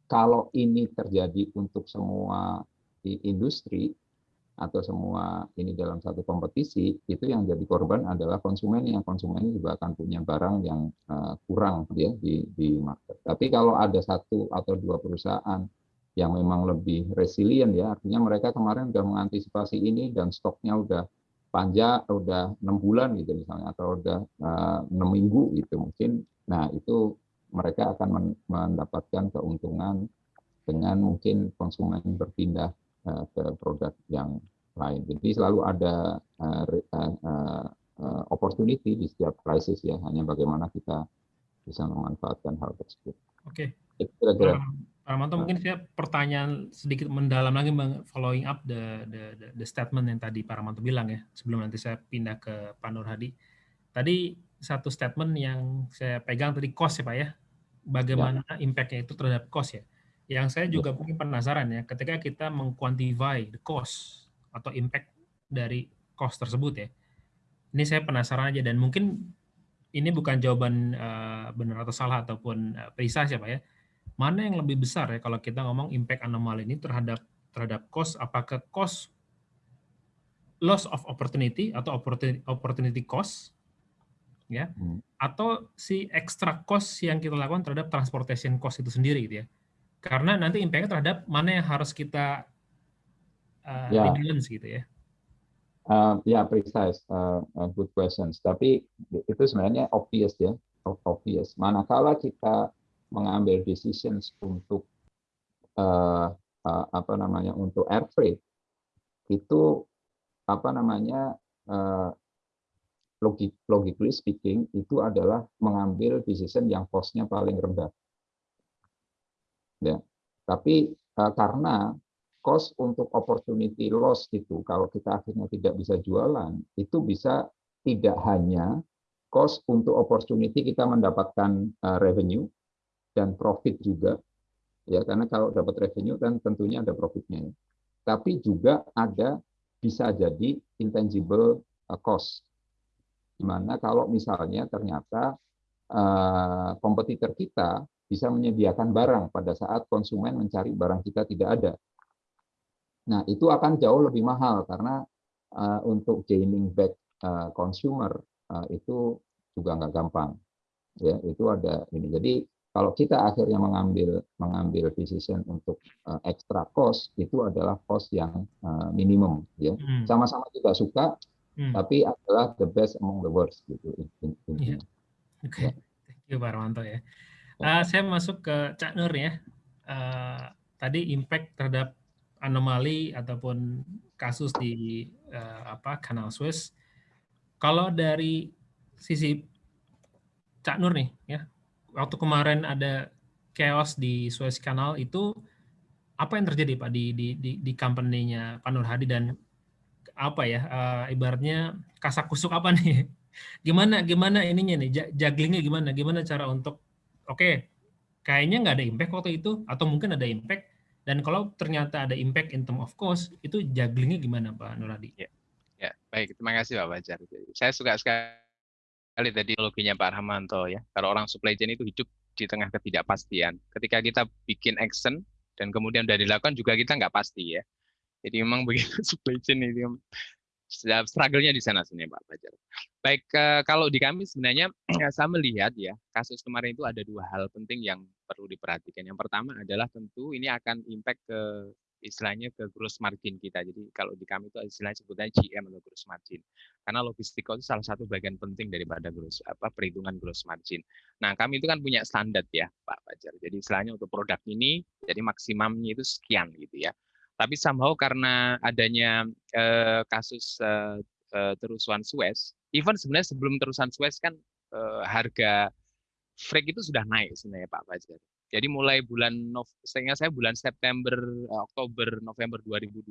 kalau ini terjadi untuk semua industri atau semua ini dalam satu kompetisi itu yang jadi korban adalah konsumen yang konsumen juga akan punya barang yang uh, kurang ya di di market. Tapi kalau ada satu atau dua perusahaan yang memang lebih resilient ya artinya mereka kemarin sudah mengantisipasi ini dan stoknya udah panjang udah enam bulan gitu misalnya atau udah eh, enam minggu gitu mungkin nah itu mereka akan mendapatkan keuntungan dengan mungkin konsumen berpindah ke produk yang lain. Jadi selalu ada uh, uh, opportunity di setiap krisis ya, hanya bagaimana kita bisa memanfaatkan hal tersebut. Oke. Okay. Kira-kira. Pak Ramanto, mungkin saya pertanyaan sedikit mendalam lagi following up the, the, the, the statement yang tadi Pak Ramanto bilang ya, sebelum nanti saya pindah ke Pak Nur Hadi. Tadi satu statement yang saya pegang tadi cost ya Pak ya, bagaimana ya. impact-nya itu terhadap cost ya. Yang saya juga mungkin penasaran ya, ketika kita mengquantify the cost atau impact dari cost tersebut ya. Ini saya penasaran aja dan mungkin ini bukan jawaban uh, benar atau salah ataupun uh, ya Pak ya mana yang lebih besar ya kalau kita ngomong impact anomali ini terhadap terhadap cost apakah cost loss of opportunity atau opportunity, opportunity cost ya hmm. atau si extra cost yang kita lakukan terhadap transportation cost itu sendiri gitu ya karena nanti impact terhadap mana yang harus kita uh, ya. balance gitu ya. Uh, ya precise. Uh, good questions. Tapi itu sebenarnya obvious ya. Obvious. Manakala kita mengambil decisions untuk uh, uh, apa namanya untuk air freight itu apa namanya uh, logik logically speaking itu adalah mengambil decision yang costnya paling rendah ya tapi uh, karena cost untuk opportunity loss itu kalau kita akhirnya tidak bisa jualan itu bisa tidak hanya cost untuk opportunity kita mendapatkan uh, revenue dan profit juga ya karena kalau dapat revenue kan tentunya ada profitnya ya. tapi juga ada bisa jadi intangible uh, cost di mana kalau misalnya ternyata kompetitor kita bisa menyediakan barang pada saat konsumen mencari barang kita tidak ada nah itu akan jauh lebih mahal karena uh, untuk gaining back uh, consumer uh, itu juga nggak gampang ya itu ada ini jadi kalau kita akhirnya mengambil mengambil decision untuk uh, extra cost itu adalah cost yang uh, minimum ya hmm. sama-sama kita suka hmm. tapi adalah the best among the worst gitu yeah. oke okay. ya. thank you Pak Armanto ya uh, saya masuk ke Cak Nur ya. Uh, tadi impact terhadap anomali ataupun kasus di uh, apa Kanal Suez kalau dari sisi Cak Nur nih ya waktu kemarin ada chaos di Suez Canal itu apa yang terjadi Pak di di di, di company-nya Pak Hadi dan apa ya uh, ibaratnya kasak kusuk apa nih? *laughs* Gimana gimana ininya nih? Jugglingnya gimana? Gimana cara untuk oke okay, kayaknya nggak ada impact waktu itu atau mungkin ada impact dan kalau ternyata ada impact in term of cost itu jugglingnya gimana Pak Nur Hadi? Ya, ya baik terima kasih Pak Bajar. Saya suka sekali tadi loginya Pak Rahmanto ya. Kalau orang supply chain itu hidup di tengah ketidakpastian. Ketika kita bikin action dan kemudian sudah dilakukan juga kita nggak pasti ya. Jadi memang *laughs* begitu supply chain itu struggle-nya di sana sebenarnya Pak Fajar. Baik, eh, kalau di kami sebenarnya saya melihat ya, kasus kemarin itu ada dua hal penting yang perlu diperhatikan. Yang pertama adalah tentu ini akan impact ke istilahnya ke gross margin kita. Jadi kalau di kami itu istilahnya sebutnya GM atau gross margin. Karena logistik itu salah satu bagian penting daripada gross apa perhitungan gross margin. Nah, kami itu kan punya standar ya, Pak Fajar. Jadi istilahnya untuk produk ini jadi maksimumnya itu sekian gitu ya. Tapi somehow karena adanya eh, kasus eh, eh, terusan Suez, even sebenarnya sebelum terusan Suez kan eh, harga freight itu sudah naik sebenarnya Pak Fajar. Jadi mulai bulan sehingga saya bulan September, Oktober, November 2020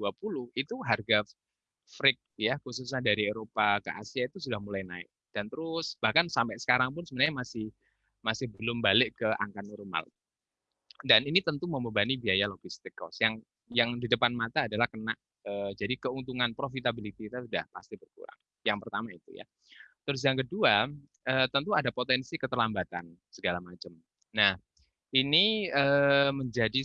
itu harga freight ya khususnya dari Eropa ke Asia itu sudah mulai naik dan terus bahkan sampai sekarang pun sebenarnya masih masih belum balik ke angka normal. Dan ini tentu membebani biaya logistik cost yang yang di depan mata adalah kena jadi keuntungan profitability kita sudah pasti berkurang. Yang pertama itu ya. Terus yang kedua, tentu ada potensi keterlambatan segala macam. Nah, ini menjadi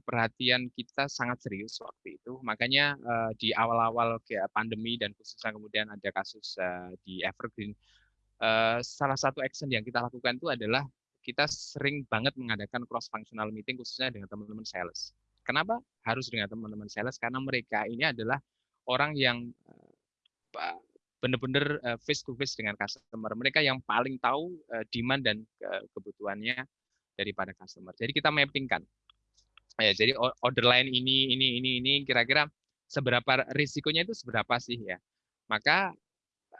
perhatian kita sangat serius waktu itu. Makanya di awal-awal pandemi dan khususnya kemudian ada kasus di Evergreen, salah satu action yang kita lakukan itu adalah kita sering banget mengadakan cross functional meeting khususnya dengan teman-teman sales. Kenapa harus dengan teman-teman sales? Karena mereka ini adalah orang yang eh, benar-benar eh, face to face dengan customer. Mereka yang paling tahu eh, demand dan kebutuhannya daripada customer. Jadi kita mappingkan. Ya, jadi order line ini, ini, ini, ini, kira-kira seberapa risikonya itu seberapa sih ya? Maka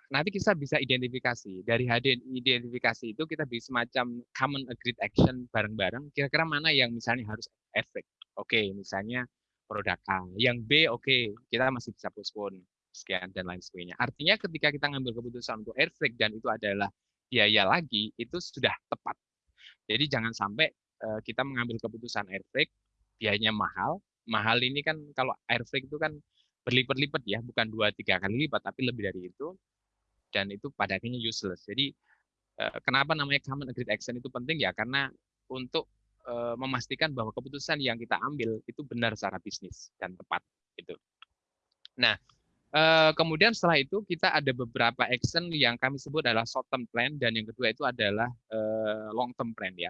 nanti kita bisa identifikasi dari hadir identifikasi itu kita bisa semacam common agreed action bareng-bareng kira-kira mana yang misalnya harus efek oke okay, misalnya produk A yang B oke okay, kita masih bisa postpone sekian dan lain sebagainya. Artinya ketika kita ngambil keputusan untuk air dan itu adalah biaya lagi itu sudah tepat. Jadi jangan sampai uh, kita mengambil keputusan air biayanya mahal. Mahal ini kan kalau air itu kan berlipat-lipat ya bukan dua tiga kali lipat tapi lebih dari itu. Dan itu pada akhirnya useless. Jadi eh, kenapa namanya common agreed action itu penting? Ya karena untuk memastikan bahwa keputusan yang kita ambil itu benar secara bisnis dan tepat itu. Nah, eh, kemudian setelah itu kita ada beberapa action yang kami sebut adalah short term plan dan yang kedua itu adalah long term plan ya.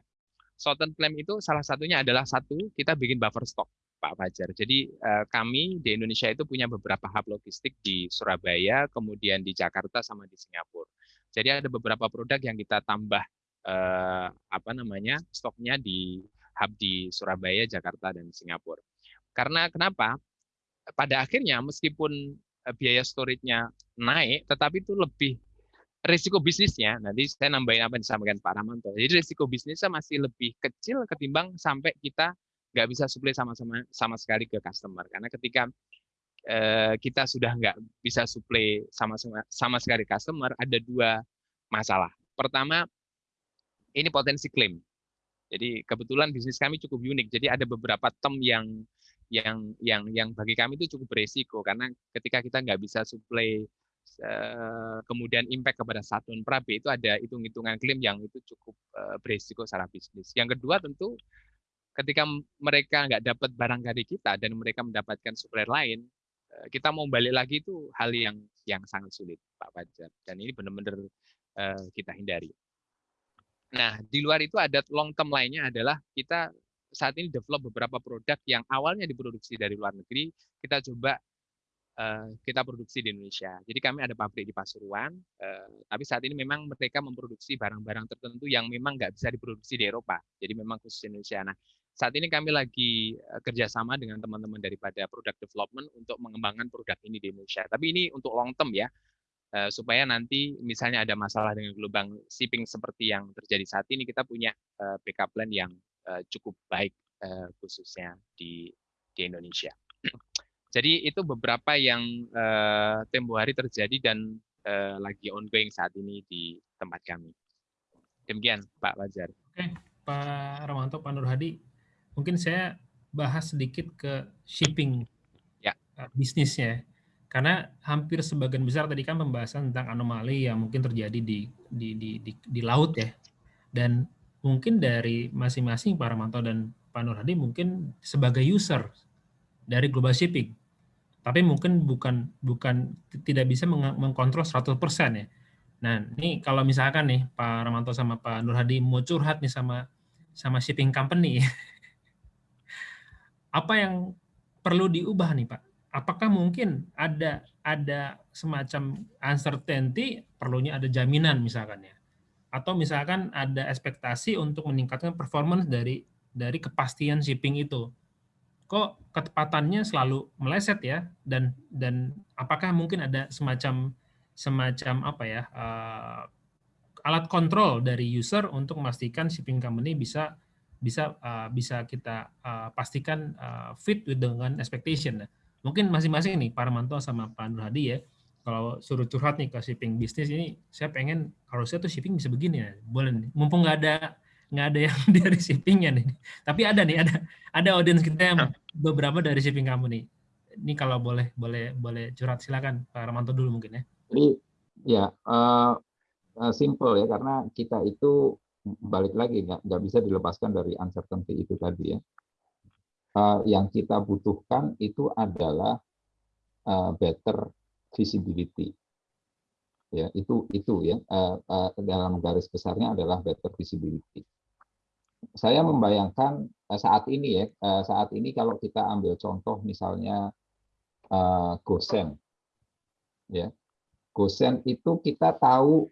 Short term plan itu salah satunya adalah satu kita bikin buffer stock. Pak Fajar. Jadi eh, kami di Indonesia itu punya beberapa hub logistik di Surabaya, kemudian di Jakarta sama di Singapura. Jadi ada beberapa produk yang kita tambah eh, apa namanya stoknya di hub di Surabaya, Jakarta dan Singapura. Karena kenapa? Pada akhirnya meskipun eh, biaya storage-nya naik, tetapi itu lebih risiko bisnisnya, nanti saya nambahin apa yang disampaikan Pak Ramanto. Jadi risiko bisnisnya masih lebih kecil ketimbang sampai kita nggak bisa supply sama-sama sama sekali ke customer karena ketika eh, kita sudah nggak bisa supply sama sama sekali customer ada dua masalah pertama ini potensi klaim jadi kebetulan bisnis kami cukup unik jadi ada beberapa term yang yang yang yang bagi kami itu cukup beresiko karena ketika kita nggak bisa supply eh, kemudian impact kepada satuan prabe itu ada hitung-hitungan klaim yang itu cukup eh, beresiko secara bisnis. Yang kedua tentu ketika mereka nggak dapat barang dari kita dan mereka mendapatkan supplier lain, eh, kita mau balik lagi itu hal yang yang sangat sulit, Pak Fajar. Dan ini benar-benar kita hindari. Nah, di luar itu ada long term lainnya adalah kita saat ini develop beberapa produk yang awalnya diproduksi dari luar negeri, kita coba uh, kita produksi di Indonesia. Jadi kami ada pabrik di Pasuruan, uh, tapi saat ini memang mereka memproduksi barang-barang tertentu yang memang nggak bisa diproduksi di Eropa. Jadi memang khusus Indonesia. Nah, saat ini kami lagi eh, kerjasama dengan teman-teman daripada product development untuk mengembangkan produk ini di Indonesia. Tapi ini untuk long term ya, eh, supaya nanti misalnya ada masalah dengan gelombang shipping seperti yang terjadi saat ini, kita punya eh, backup plan yang cukup baik khususnya di di Indonesia. Jadi itu beberapa yang tempo hari terjadi dan lagi ongoing saat ini di tempat kami. Demikian Pak Wajar. Oke, Pak Ramanto, Pak Nur Hadi, mungkin saya bahas sedikit ke shipping ya. Eh, bisnisnya. Karena hampir sebagian besar tadi kan pembahasan tentang anomali yang mungkin terjadi di di di di, di laut ya. Dan mungkin dari masing-masing Pak Ramanto dan Pak Nur Hadi mungkin sebagai user dari global shipping. Tapi mungkin bukan bukan tidak bisa mengkontrol 100% ya. Nah, ini kalau misalkan nih Pak Ramanto sama Pak Nur Hadi mau curhat nih sama sama shipping company *laughs* apa yang perlu diubah nih Pak? Apakah mungkin ada ada semacam uncertainty, perlunya ada jaminan misalkan ya? Atau misalkan ada ekspektasi untuk meningkatkan performance dari dari kepastian shipping itu? Kok ketepatannya selalu meleset ya? Dan dan apakah mungkin ada semacam semacam apa ya uh, alat kontrol dari user untuk memastikan shipping company bisa bisa uh, bisa kita uh, pastikan uh, fit dengan expectation. Mungkin masing-masing nih Pak Armanto sama Pak Nur Hadi ya, kalau suruh curhat nih ke shipping bisnis ini, saya pengen harusnya tuh shipping bisa begini ya, boleh nih. Mumpung nggak ada nggak ada yang *laughs* dari shippingnya nih, tapi ada nih ada ada audiens kita yang beberapa dari shipping kamu nih. Ini kalau boleh boleh boleh curhat silakan Pak Armanto dulu mungkin ya. Jadi ya uh, simple ya karena kita itu balik lagi nggak nggak bisa dilepaskan dari uncertainty itu tadi ya. Uh, yang kita butuhkan itu adalah uh, better visibility. Ya itu itu ya uh, dalam garis besarnya adalah better visibility. Saya membayangkan saat ini ya saat ini kalau kita ambil contoh misalnya Gosen, ya Gosen itu kita tahu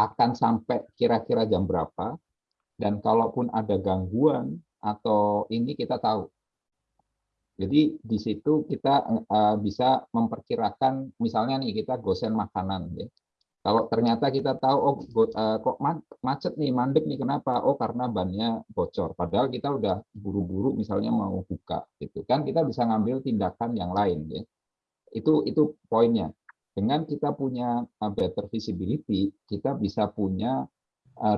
akan sampai kira-kira jam berapa, dan kalaupun ada gangguan atau ini kita tahu. Jadi di situ kita uh, bisa memperkirakan, misalnya nih kita gosen makanan, ya. Kalau ternyata kita tahu, oh uh, kok macet nih, mandek nih, kenapa? Oh karena bannya bocor. Padahal kita udah buru-buru, misalnya mau buka, gitu kan? Kita bisa ngambil tindakan yang lain, ya. Itu itu poinnya dengan kita punya uh, better visibility, kita bisa punya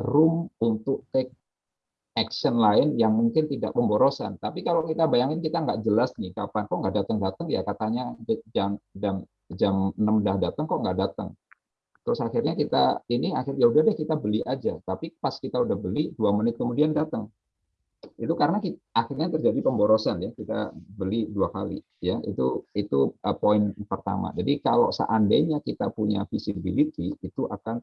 room untuk take action lain yang mungkin tidak pemborosan. Tapi kalau kita bayangin kita nggak jelas nih kapan kok nggak datang-datang ya katanya jam jam jam 6 udah datang kok nggak datang. Terus akhirnya kita ini akhir ya udah deh kita beli aja. Tapi pas kita udah beli dua menit kemudian datang itu karena kita, akhirnya terjadi pemborosan ya kita beli dua kali ya itu itu uh, poin pertama jadi kalau seandainya kita punya visibility itu akan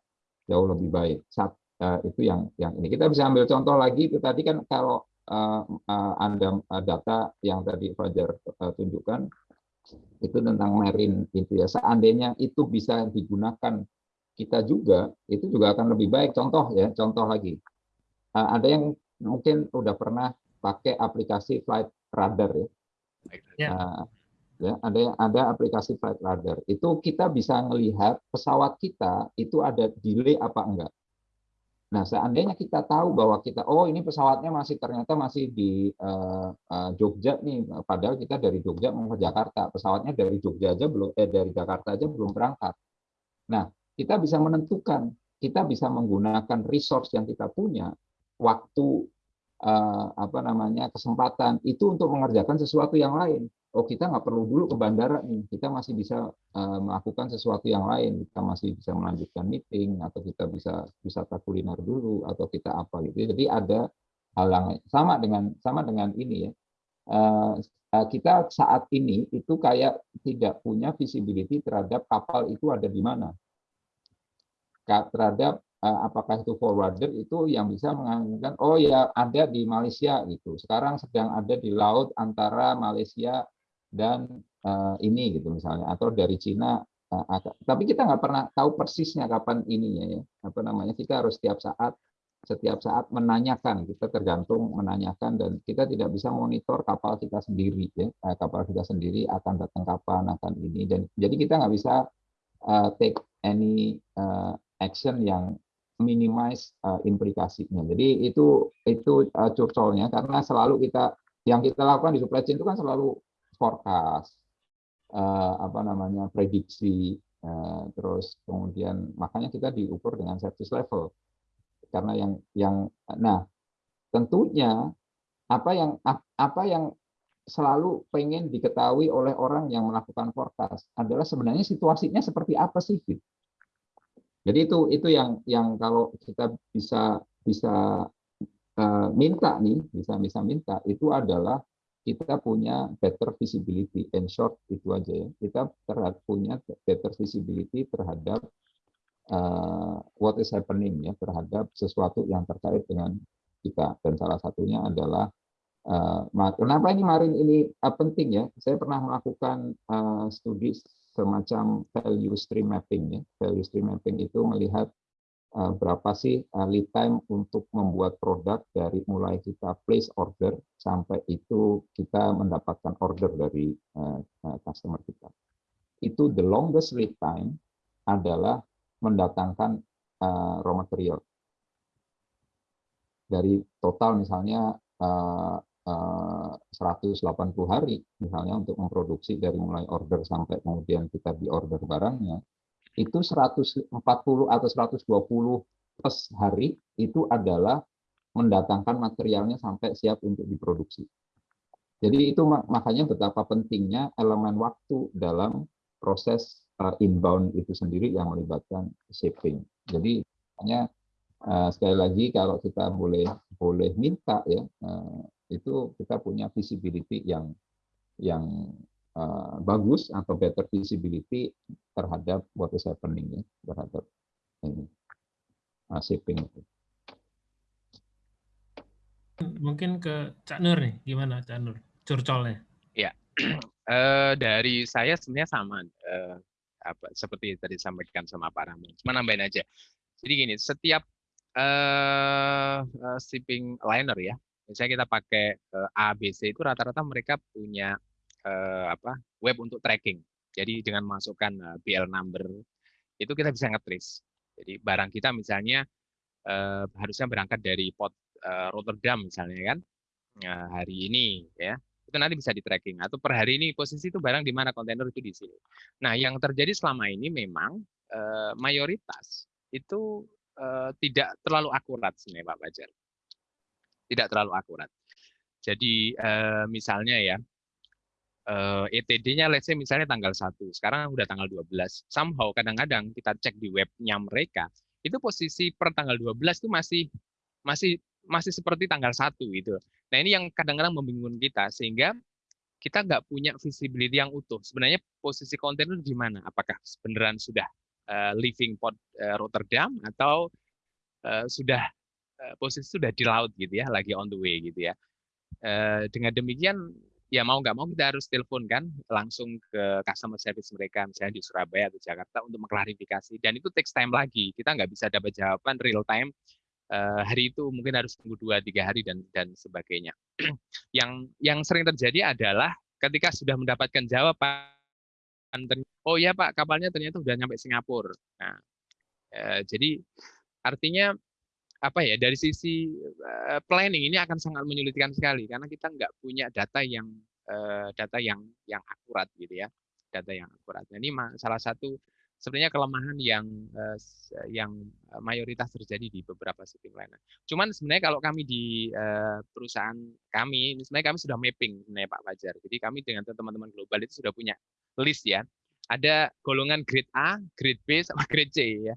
jauh lebih baik saat uh, itu yang yang ini kita bisa ambil contoh lagi itu tadi kan kalau uh, uh, anda data yang tadi Fajar tunjukkan itu tentang marine itu ya seandainya itu bisa digunakan kita juga itu juga akan lebih baik contoh ya contoh lagi ada yang mungkin udah pernah pakai aplikasi flight radar ya. Ya. Ya ada ada aplikasi flight radar. Itu kita bisa melihat pesawat kita itu ada delay apa enggak. Nah, seandainya kita tahu bahwa kita oh ini pesawatnya masih ternyata masih di uh, uh, Jogja nih, padahal kita dari Jogja mau ke Jakarta, pesawatnya dari Jogja aja belum eh dari Jakarta aja belum berangkat. Nah, kita bisa menentukan, kita bisa menggunakan resource yang kita punya waktu uh, apa namanya kesempatan itu untuk mengerjakan sesuatu yang lain. Oh kita nggak perlu dulu ke bandara nih, kita masih bisa uh, melakukan sesuatu yang lain. Kita masih bisa melanjutkan meeting atau kita bisa wisata kuliner dulu atau kita apa gitu. Jadi ada hal yang sama dengan sama dengan ini ya. Uh, kita saat ini itu kayak tidak punya visibility terhadap kapal itu ada di mana terhadap Eh, apakah itu forwarder itu yang bisa mengatakan oh ya ada di Malaysia gitu sekarang sedang ada di laut antara Malaysia dan uh, ini gitu misalnya atau dari Cina uh, tapi kita nggak pernah tahu persisnya kapan ininya ya apa namanya kita harus setiap saat setiap saat menanyakan kita tergantung menanyakan dan kita tidak bisa monitor kapal kita sendiri ya kapal kita sendiri akan datang kapan akan ini dan jadi kita nggak bisa uh, take any uh, action yang minimize uh, implikasinya. Jadi itu itu uh, curcolnya karena selalu kita yang kita lakukan di supply chain itu kan selalu forecast, uh, apa namanya prediksi, uh, terus kemudian makanya kita diukur dengan service level. Karena yang yang nah tentunya apa yang apa yang selalu pengen diketahui oleh orang yang melakukan forecast adalah sebenarnya situasinya seperti apa sih gitu. Jadi itu itu yang yang kalau kita bisa bisa uh, minta nih, bisa bisa minta itu adalah kita punya better visibility in short itu aja ya. Kita terhadap punya better visibility terhadap uh, what is happening ya terhadap sesuatu yang terkait dengan kita dan salah satunya adalah uh, kenapa ini marin ini uh, penting ya saya pernah melakukan uh, studi semacam value stream mapping ya. Value stream mapping itu melihat berapa sih uh, lead time untuk membuat produk dari mulai kita place order sampai itu kita mendapatkan order dari uh, customer kita. Itu the longest lead time adalah mendatangkan raw material. Dari total misalnya uh, 180 eh, hari misalnya untuk memproduksi dari mulai order sampai kemudian kita di order barangnya itu 140 atau 120 plus hari itu adalah mendatangkan materialnya sampai siap untuk diproduksi. Jadi itu makanya betapa pentingnya elemen waktu dalam proses eh, inbound itu sendiri yang melibatkan shipping. Jadi Makanya uh, sekali lagi kalau kita boleh boleh minta ya uh, itu kita punya visibility yang yang uh, bagus atau better visibility terhadap what is happening ya terhadap ini uh, shipping itu. Mungkin ke Cak Nur nih, gimana Cak Nur? Curcolnya. Ya, uh, *clears throat* dari saya sebenarnya sama. Uh, apa seperti tadi disampaikan sama Pak Rahman. Cuma nambahin aja. Jadi gini, setiap uh, uh, shipping liner ya, misalnya kita pakai uh, ABC itu rata-rata mereka punya uh, apa web untuk tracking. Jadi dengan masukkan uh, BL number itu kita bisa ngetrace. Jadi barang kita misalnya uh, harusnya berangkat dari port uh, Rotterdam misalnya kan uh, hari ini ya itu nanti bisa di tracking atau per hari ini posisi itu barang di mana kontainer itu di sini. Nah, yang terjadi selama ini memang eh, mayoritas itu eh, tidak terlalu akurat sebenarnya Pak Fajar. Tidak terlalu akurat. Jadi eh, misalnya ya eh, ETD-nya let's say misalnya tanggal 1, sekarang udah tanggal 12. Somehow kadang-kadang kita cek di webnya mereka, itu posisi per tanggal 12 itu masih masih masih seperti tanggal 1 gitu. Nah ini yang kadang-kadang membingungkan kita sehingga kita nggak punya visibility yang utuh. Sebenarnya posisi kontainer di mana? Apakah beneran sudah uh, leaving port uh, Rotterdam atau uh, sudah uh, posisi sudah di laut gitu ya, lagi on the way gitu ya. Uh, dengan demikian ya mau nggak mau kita harus telepon kan langsung ke customer service mereka misalnya di Surabaya atau Jakarta untuk mengklarifikasi dan itu takes time lagi kita nggak bisa dapat jawaban real time Eh, hari itu mungkin harus tunggu dua tiga hari dan dan sebagainya. *clears throat* yang yang sering terjadi adalah ketika sudah mendapatkan jawaban, oh ya Pak kapalnya ternyata sudah nyampe Singapura. Nah, eh, jadi artinya apa ya dari sisi uh, planning ini akan sangat menyulitkan sekali karena kita nggak punya data yang uh, data yang yang akurat gitu ya data yang akurat. Nah, ini salah satu sebenarnya kelemahan yang uh, yang mayoritas terjadi di beberapa shipping liner. Cuman sebenarnya kalau kami di uh, perusahaan kami, sebenarnya kami sudah mapping sebenarnya Pak Fajar. Jadi kami dengan teman-teman global itu sudah punya list ya. Ada golongan grade A, grade B, sama *laughs* grade C ya.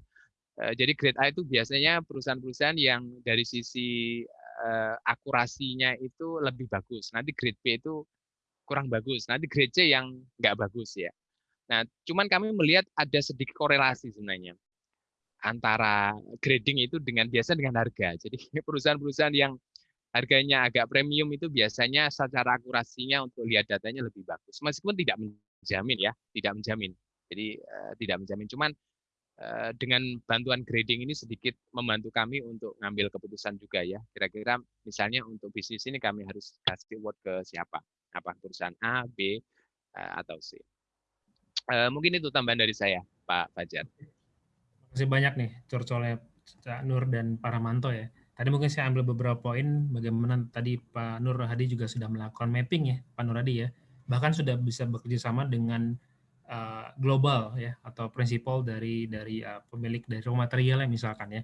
Uh, jadi grade A itu biasanya perusahaan-perusahaan yang dari sisi uh, akurasinya itu lebih bagus. Nanti grade B itu kurang bagus. Nanti grade C yang nggak bagus ya. Nah, cuman kami melihat ada sedikit korelasi sebenarnya antara grading itu dengan biasa dengan harga. Jadi *laughs* perusahaan-perusahaan yang harganya agak premium itu biasanya secara akurasinya untuk lihat datanya lebih bagus. Meskipun tidak menjamin ya, tidak menjamin. Jadi uh, tidak menjamin. Cuman dengan bantuan grading ini sedikit membantu kami untuk ngambil keputusan juga ya. Kira-kira misalnya untuk bisnis ini kami harus kasih word ke siapa? Apa perusahaan A, B, uh, atau C. Uh, mungkin itu tambahan dari saya, Pak Fajar. Terima kasih banyak nih, curcolnya Cak Nur dan Pak Ramanto ya. Tadi mungkin saya ambil beberapa poin bagaimana tadi Pak Nur Hadi juga sudah melakukan mapping ya, Pak Nur Hadi ya. Bahkan sudah bisa bekerja sama dengan uh, global ya atau prinsipal dari dari uh, pemilik dari raw materialnya misalkan ya.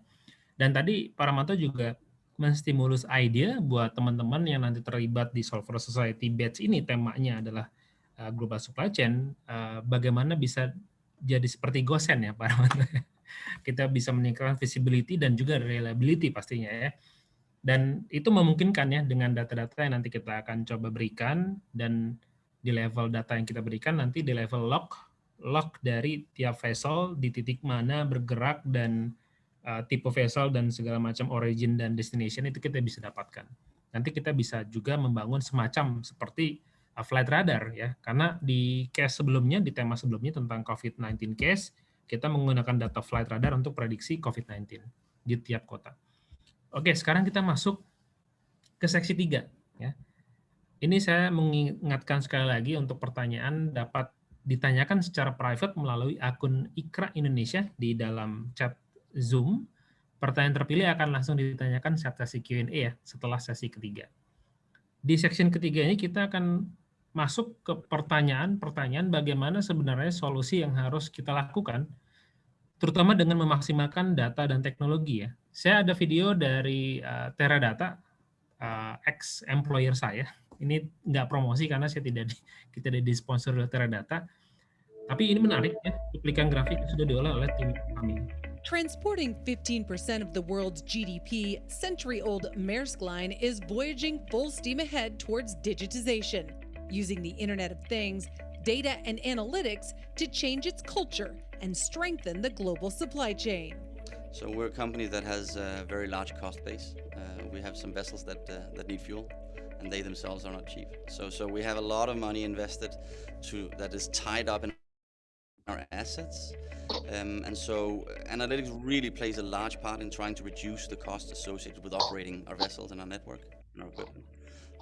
Dan tadi Pak Ramanto juga menstimulus ide buat teman-teman yang nanti terlibat di Solver Society Batch ini temanya adalah uh, global supply chain, uh, bagaimana bisa jadi seperti Gosen ya Pak Rahmat. *laughs* Kita bisa meningkatkan visibility dan juga reliability pastinya ya. Dan itu memungkinkan ya dengan data-data yang nanti kita akan coba berikan dan di level data yang kita berikan nanti di level log log dari tiap vessel di titik mana bergerak dan uh, tipe vessel dan segala macam origin dan destination itu kita bisa dapatkan. Nanti kita bisa juga membangun semacam seperti Uh, flight radar ya karena di case sebelumnya di tema sebelumnya tentang COVID-19 case kita menggunakan data flight radar untuk prediksi COVID-19 di tiap kota. Oke, sekarang kita masuk ke seksi 3 ya. Ini saya mengingatkan sekali lagi untuk pertanyaan dapat ditanyakan secara private melalui akun Ikra Indonesia di dalam chat Zoom. Pertanyaan terpilih akan langsung ditanyakan saat sesi Q&A ya setelah sesi ketiga. Di section ketiga ini kita akan masuk ke pertanyaan-pertanyaan bagaimana sebenarnya solusi yang harus kita lakukan, terutama dengan memaksimalkan data dan teknologi ya. Saya ada video dari uh, Teradata, uh, ex-employer saya. Ini nggak promosi karena saya tidak *laughs* kita tidak disponsor oleh Teradata. Tapi ini menarik ya, cuplikan grafik yang sudah diolah oleh tim kami. Transporting 15% of the world's GDP, century-old Maersk Line is voyaging full steam ahead towards digitization, using the Internet of Things, data and analytics to change its culture and strengthen the global supply chain. So we're a company that has a very large cost base. Uh, we have some vessels that, uh, that need fuel and they themselves are not cheap. So, so we have a lot of money invested to that is tied up in our assets. Um, and so analytics really plays a large part in trying to reduce the cost associated with operating our vessels and our network and our equipment.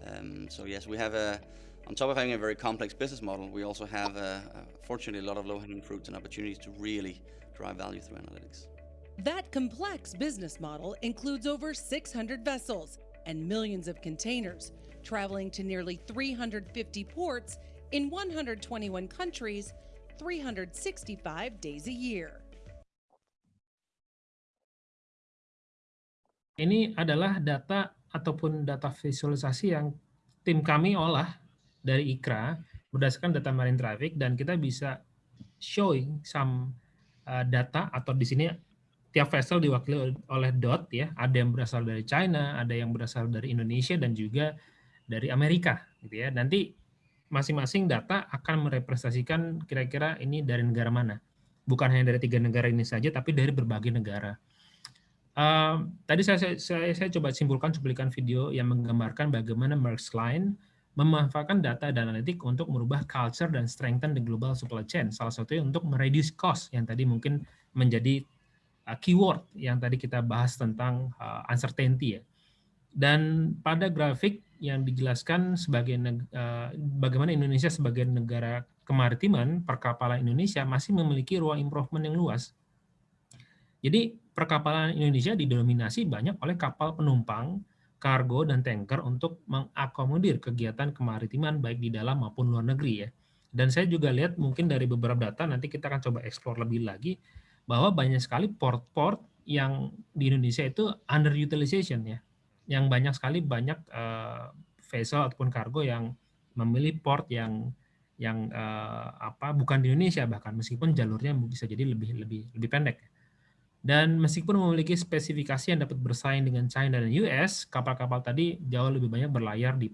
Um, so yes, we have a, on top of having a very complex business model, we also have, a, a, fortunately, a lot of low-hanging fruits and opportunities to really drive value through analytics. That complex business model includes over 600 vessels and millions of containers, traveling to nearly 350 ports in 121 countries, 365 days a year. Ini adalah data ataupun data visualisasi yang tim kami olah dari IKRA berdasarkan data marine traffic dan kita bisa showing some uh, data atau di sini tiap vessel diwakili oleh dot ya ada yang berasal dari China ada yang berasal dari Indonesia dan juga dari Amerika gitu ya nanti masing-masing data akan merepresentasikan kira-kira ini dari negara mana bukan hanya dari tiga negara ini saja tapi dari berbagai negara uh, tadi saya, saya saya coba simpulkan cuplikan video yang menggambarkan bagaimana Maersk Line memanfaatkan data dan analitik untuk merubah culture dan strengthen the global supply chain. Salah satunya untuk mereduce cost yang tadi mungkin menjadi uh, keyword yang tadi kita bahas tentang uh, uncertainty ya. Dan pada grafik yang dijelaskan sebagai uh, bagaimana Indonesia sebagai negara kemaritiman, perkapalan Indonesia masih memiliki ruang improvement yang luas. Jadi perkapalan Indonesia didominasi banyak oleh kapal penumpang kargo, dan tanker untuk mengakomodir kegiatan kemaritiman baik di dalam maupun luar negeri ya. Dan saya juga lihat mungkin dari beberapa data, nanti kita akan coba explore lebih lagi, bahwa banyak sekali port-port yang di Indonesia itu underutilization ya. Yang banyak sekali banyak uh, vessel ataupun kargo yang memilih port yang yang uh, apa bukan di Indonesia bahkan meskipun jalurnya bisa jadi lebih lebih lebih pendek. Dan meskipun memiliki spesifikasi yang dapat bersaing dengan China dan US, kapal-kapal tadi jauh lebih banyak berlayar di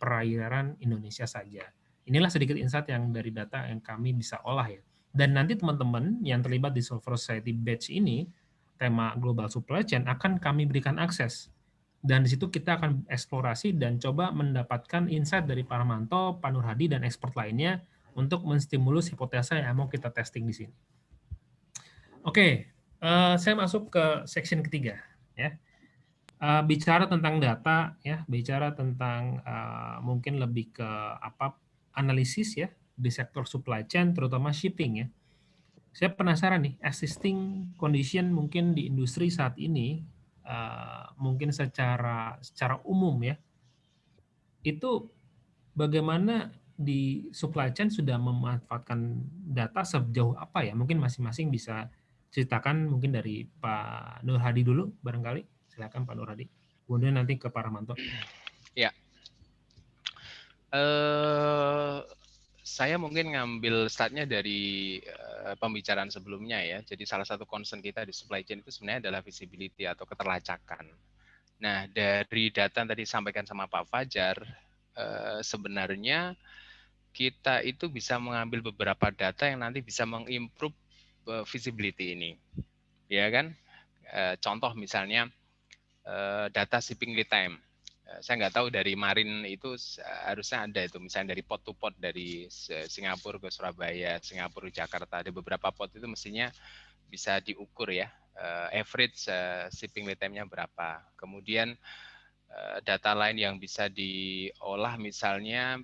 perairan Indonesia saja. Inilah sedikit insight yang dari data yang kami bisa olah ya. Dan nanti teman-teman yang terlibat di Solver Society Batch ini, tema Global Supply Chain akan kami berikan akses. Dan di situ kita akan eksplorasi dan coba mendapatkan insight dari Pak Ramanto, Pak dan expert lainnya untuk menstimulus hipotesa yang mau kita testing di sini. Oke, uh, saya masuk ke section ketiga ya. Uh, bicara tentang data ya. Bicara tentang uh, mungkin lebih ke apa analisis ya di sektor supply chain terutama shipping ya. Saya penasaran nih existing condition mungkin di industri saat ini uh, mungkin secara secara umum ya itu bagaimana di supply chain sudah memanfaatkan data sejauh apa ya mungkin masing-masing bisa ceritakan mungkin dari Pak Nur Hadi dulu barangkali. Silakan Pak Nur Hadi. Kemudian nanti ke Pak Ramanto. Ya. Uh, saya mungkin ngambil startnya dari uh, pembicaraan sebelumnya ya. Jadi salah satu concern kita di supply chain itu sebenarnya adalah visibility atau keterlacakan. Nah dari data yang tadi disampaikan sama Pak Fajar, uh, sebenarnya kita itu bisa mengambil beberapa data yang nanti bisa mengimprove Eh, visibility ini. Ya kan? Eh, contoh misalnya eh, data shipping lead time. Saya nggak tahu dari Marin itu harusnya ada itu, misalnya dari pot to pot dari Singapura ke Surabaya, Singapura ke Jakarta, ada beberapa pot itu mestinya bisa diukur ya, average shipping lead time-nya berapa. Kemudian data lain yang bisa diolah misalnya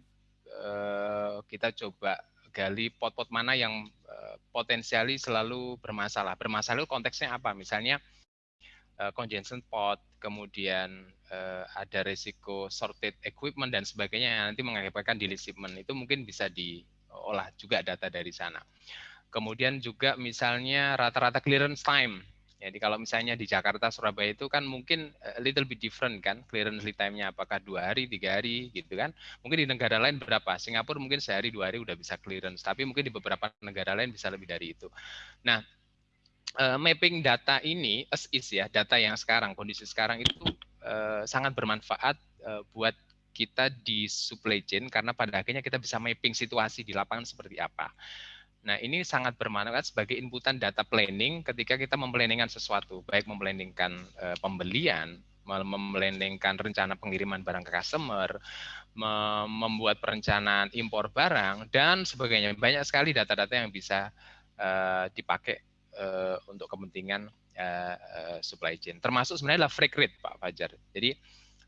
kita coba gali pot-pot mana yang potensiali selalu bermasalah. Bermasalah konteksnya apa? Misalnya uh, congestion pot, kemudian uh, ada risiko sorted equipment dan sebagainya yang nanti mengakibatkan delay shipment. Itu mungkin bisa diolah juga data dari sana. Kemudian juga misalnya rata-rata clearance time jadi kalau misalnya di Jakarta, Surabaya itu kan mungkin a little bit different kan, clearance lead time-nya apakah dua hari, tiga hari gitu kan. Mungkin di negara lain berapa? Singapura mungkin sehari, dua hari udah bisa clearance, tapi mungkin di beberapa negara lain bisa lebih dari itu. Nah, uh, mapping data ini as is ya, data yang sekarang, kondisi sekarang itu uh, sangat bermanfaat uh, buat kita di supply chain karena pada akhirnya kita bisa mapping situasi di lapangan seperti apa. Nah, ini sangat bermanfaat sebagai inputan data planning ketika kita memplanningkan sesuatu, baik memplanningkan uh, pembelian, memplanningkan rencana pengiriman barang ke customer, membuat perencanaan impor barang dan sebagainya. Banyak sekali data-data yang bisa dipakai uh, untuk kepentingan uh, uh, supply chain. Termasuk sebenarnya adalah freight rate, Pak Fajar. Jadi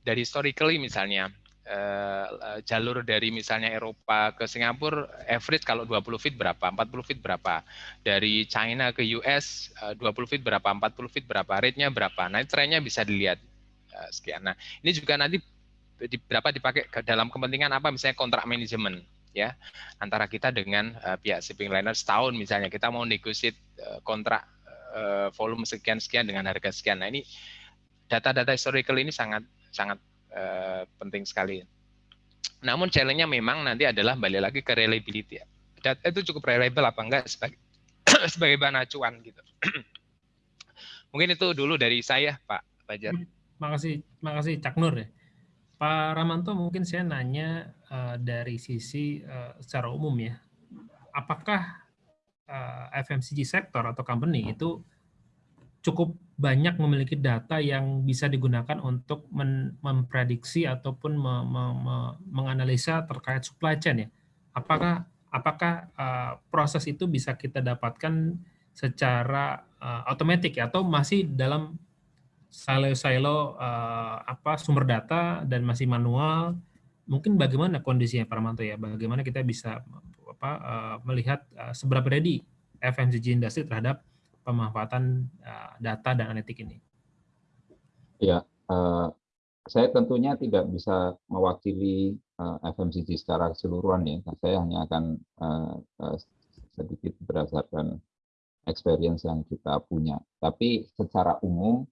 dari historically misalnya uh, jalur dari misalnya Eropa ke Singapura average kalau 20 feet berapa, 40 feet berapa. Dari China ke US uh, 20 feet berapa, 40 feet berapa, rate-nya berapa. Nah, trennya bisa dilihat uh, sekian. Nah, ini juga nanti di, berapa dipakai ke dalam kepentingan apa misalnya kontrak manajemen ya antara kita dengan uh, pihak shipping liner setahun misalnya kita mau negotiate uh, kontrak uh, volume sekian sekian dengan harga sekian. Nah, ini data-data historical ini sangat sangat uh, penting sekali. Namun challenge-nya memang nanti adalah balik lagi ke reliability. Data itu cukup reliable apa enggak sebagai *coughs* sebagai bahan acuan gitu. *coughs* Mungkin itu dulu dari saya, Pak Fajar. Makasih, makasih Cak Nur ya. Pak Ramanto mungkin saya nanya uh, dari sisi uh, secara umum ya, apakah uh, FMCG sektor atau company itu cukup banyak memiliki data yang bisa digunakan untuk memprediksi ataupun me me me menganalisa terkait supply chain ya? Apakah apakah proses itu bisa kita dapatkan secara uh, otomatis ya, atau masih dalam silo-silo uh, apa sumber data dan masih manual. Mungkin bagaimana kondisinya Pak Ramanto ya? Bagaimana kita bisa apa uh, melihat uh, seberapa ready FMCG industri terhadap pemanfaatan uh, data dan analitik ini? Ya, uh, saya tentunya tidak bisa mewakili uh, FMCG secara keseluruhan ya. Saya hanya akan uh, uh, sedikit berdasarkan experience yang kita punya. Tapi secara umum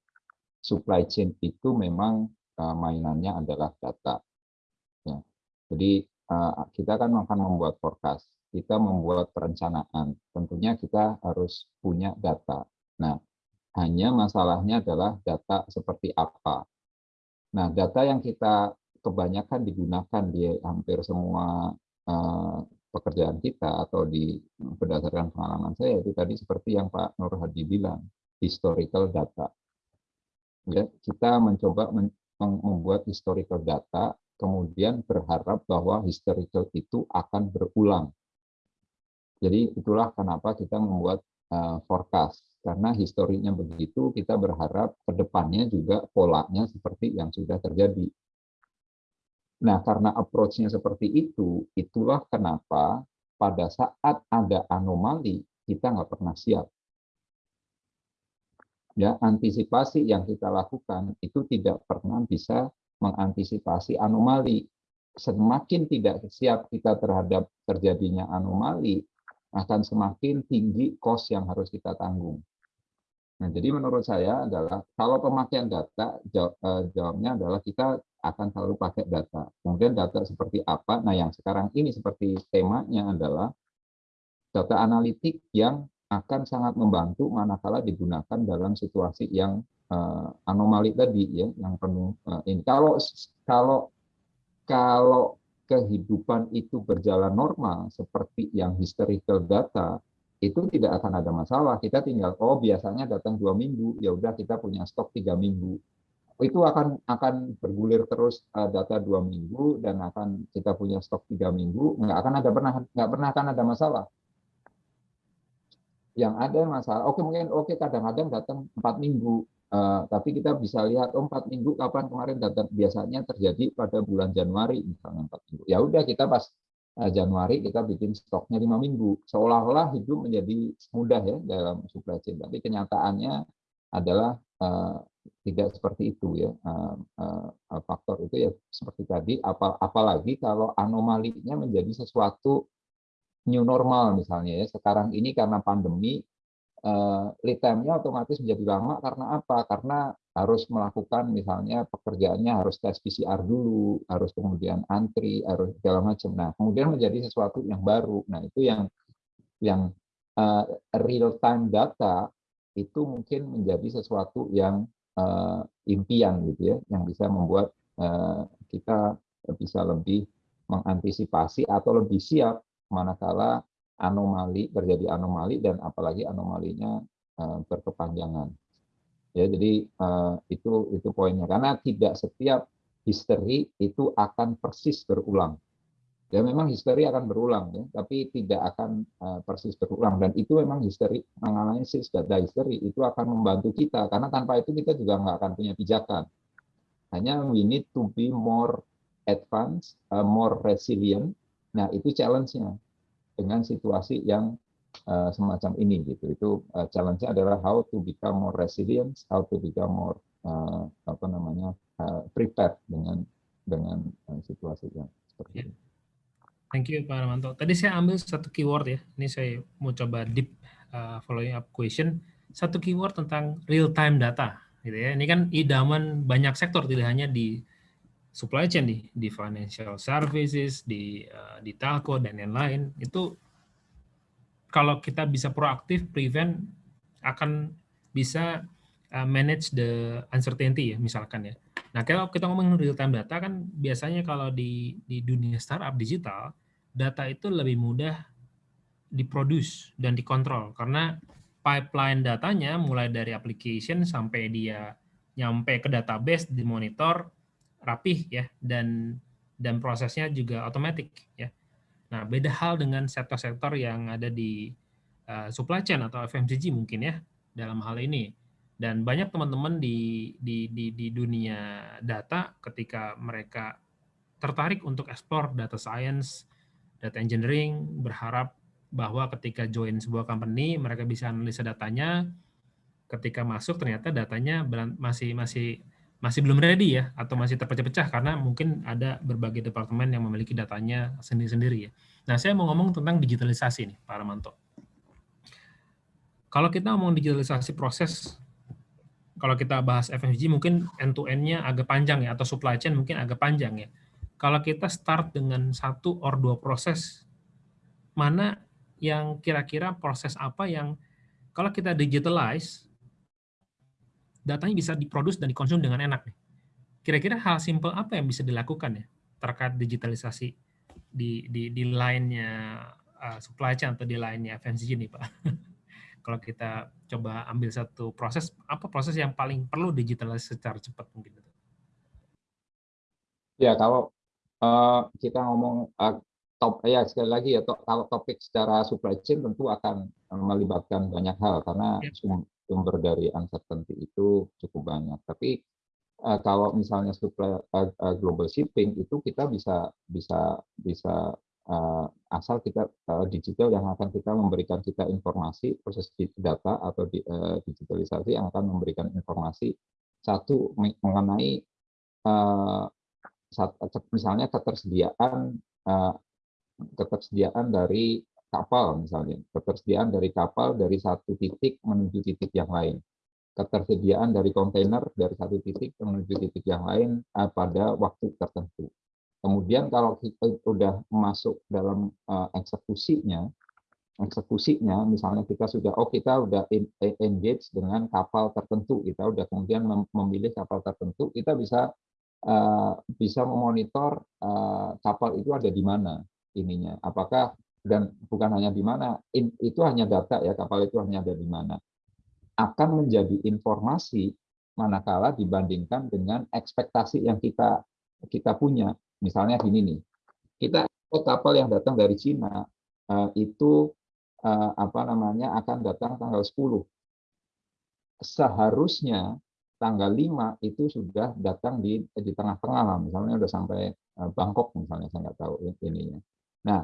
supply chain itu memang mainannya adalah data. Jadi uh, kita kan akan membuat forecast, kita membuat perencanaan. Tentunya kita harus punya data. Nah, hanya masalahnya adalah data seperti apa. Nah, data yang kita kebanyakan digunakan di hampir semua uh, pekerjaan kita atau di berdasarkan pengalaman saya itu tadi seperti yang Pak Nur Hadi bilang, historical data ya kita mencoba membuat historical data kemudian berharap bahwa historical itu akan berulang. Jadi itulah kenapa kita membuat uh, forecast. Karena historinya begitu kita berharap ke depannya juga polanya seperti yang sudah terjadi. Nah karena approach-nya seperti itu itulah kenapa pada saat ada anomali kita nggak pernah siap. Ya antisipasi yang kita lakukan itu tidak pernah bisa mengantisipasi anomali. Semakin tidak siap kita terhadap terjadinya anomali, akan semakin tinggi cost yang harus kita tanggung. Nah, jadi menurut saya adalah kalau pemakaian data eh, jawabnya adalah kita akan selalu pakai data. Kemudian data seperti apa? Nah, yang sekarang ini seperti temanya adalah data analitik yang akan sangat membantu manakala digunakan dalam situasi yang uh, anomali tadi ya yang penuh uh, ini. Kalau kalau kalau kehidupan itu berjalan normal seperti yang historical data itu tidak akan ada masalah. Kita tinggal oh biasanya datang dua minggu ya udah kita punya stok tiga minggu. Itu akan akan bergulir terus uh, data dua minggu dan akan kita punya stok tiga minggu nggak akan ada pernah nggak pernah akan ada masalah. Yang ada masalah oke mungkin oke kadang-kadang datang empat minggu uh, tapi kita bisa lihat oh empat minggu kapan kemarin datang biasanya terjadi pada bulan Januari misalnya empat minggu. Ya udah kita pas uh, Januari kita bikin stoknya lima minggu. Seolah-olah hidup menjadi mudah ya dalam supply chain. Tapi kenyataannya adalah uh, tidak seperti itu ya. Uh, uh, faktor itu ya seperti tadi apal apalagi kalau anomalinya menjadi sesuatu new normal misalnya ya. Sekarang ini karena pandemi lead time-nya otomatis menjadi lama karena apa? Karena harus melakukan misalnya pekerjaannya harus tes PCR dulu, harus kemudian antri, harus segala macam. Nah, kemudian menjadi sesuatu yang baru. Nah, itu yang yang uh, eh, real time data itu mungkin menjadi sesuatu yang uh, impian gitu ya, yang bisa membuat uh, kita bisa lebih mengantisipasi atau lebih siap manakala anomali terjadi anomali dan apalagi anomalinya uh, berkepanjangan. Ya, jadi uh, itu itu poinnya. Karena tidak setiap histeri itu akan persis berulang. Ya memang histeri akan berulang ya tapi tidak akan uh, persis berulang. Dan itu memang histeri menganalisis data histeri itu akan membantu kita. Karena tanpa itu kita juga nggak akan punya pijakan. Hanya we need to be more advanced more resilient. Nah itu challenge-nya dengan situasi yang uh, semacam ini gitu itu uh, challenge-nya adalah how to become more resilient how to become more uh, apa namanya uh, prepared dengan dengan uh, situasi yang seperti yeah. ini Thank you Pak Armanto. Tadi saya ambil satu keyword ya. Ini saya mau coba deep uh, following up question. Satu keyword tentang real time data gitu ya. Ini kan idaman banyak sektor tidak hanya di supply chain di di financial services, di uh, di telco dan lain-lain. Itu kalau kita bisa proaktif prevent akan bisa uh, manage the uncertainty ya misalkan ya. Nah, kalau kita ngomong real time data kan biasanya kalau di di dunia startup digital data itu lebih mudah diproduce dan dikontrol karena pipeline datanya mulai dari application sampai dia nyampe ke database dimonitor rapih ya dan dan prosesnya juga otomatis ya. Nah, beda hal dengan sektor-sektor yang ada di uh, supply chain atau FMCG mungkin ya dalam hal ini. Dan banyak teman-teman di, di di di dunia data ketika mereka tertarik untuk explore data science, data engineering berharap bahwa ketika join sebuah company mereka bisa analisa datanya ketika masuk ternyata datanya masih masih masih belum ready ya atau masih terpecah-pecah karena mungkin ada berbagai departemen yang memiliki datanya sendiri-sendiri ya. Nah, saya mau ngomong tentang digitalisasi nih, Pak Ramanto. Kalau kita ngomong digitalisasi proses kalau kita bahas FMCG mungkin end to end-nya agak panjang ya atau supply chain mungkin agak panjang ya kalau kita start dengan satu or dua proses, mana yang kira-kira proses apa yang kalau kita digitalize, datanya bisa diproduksi dan dikonsum dengan enak. Kira-kira hal simple apa yang bisa dilakukan ya terkait digitalisasi di di di lainnya uh, supply chain atau di lainnya FMCG nih Pak? *laughs* kalau kita coba ambil satu proses, apa proses yang paling perlu digitalisasi secara cepat mungkin? Ya, kalau uh, kita ngomong uh, top ya sekali lagi ya to, kalau topik secara supply chain tentu akan melibatkan banyak hal karena ya. Sumber dari uncertainty itu cukup banyak. Tapi uh, kalau misalnya supply uh, uh, global shipping itu kita bisa bisa bisa uh, asal kita uh, digital yang akan kita memberikan kita informasi proses data atau di, uh, digitalisasi yang akan memberikan informasi satu mengenai uh, misalnya ketersediaan eh, ketersediaan dari kapal misalnya. Ketersediaan dari kapal dari satu titik menuju titik yang lain. Ketersediaan dari kontainer dari satu titik menuju titik yang lain eh, pada waktu tertentu. Kemudian kalau kita sudah masuk dalam eh, eksekusinya eksekusinya misalnya kita sudah oh kita sudah engage dengan kapal tertentu kita sudah kemudian memilih kapal tertentu kita bisa Eh, bisa memonitor eh, kapal itu ada di mana ininya. Apakah dan bukan hanya di mana, itu hanya data ya kapal itu hanya ada di mana. Akan menjadi informasi manakala dibandingkan dengan ekspektasi yang kita kita punya. Misalnya gini nih, kita kapal yang datang dari Cina eh, itu apa namanya akan datang tanggal 10. Seharusnya tanggal 5 itu sudah datang di di tengah-tengah misalnya sudah sampai eh, Bangkok misalnya, saya nggak tahu ininya. Nah,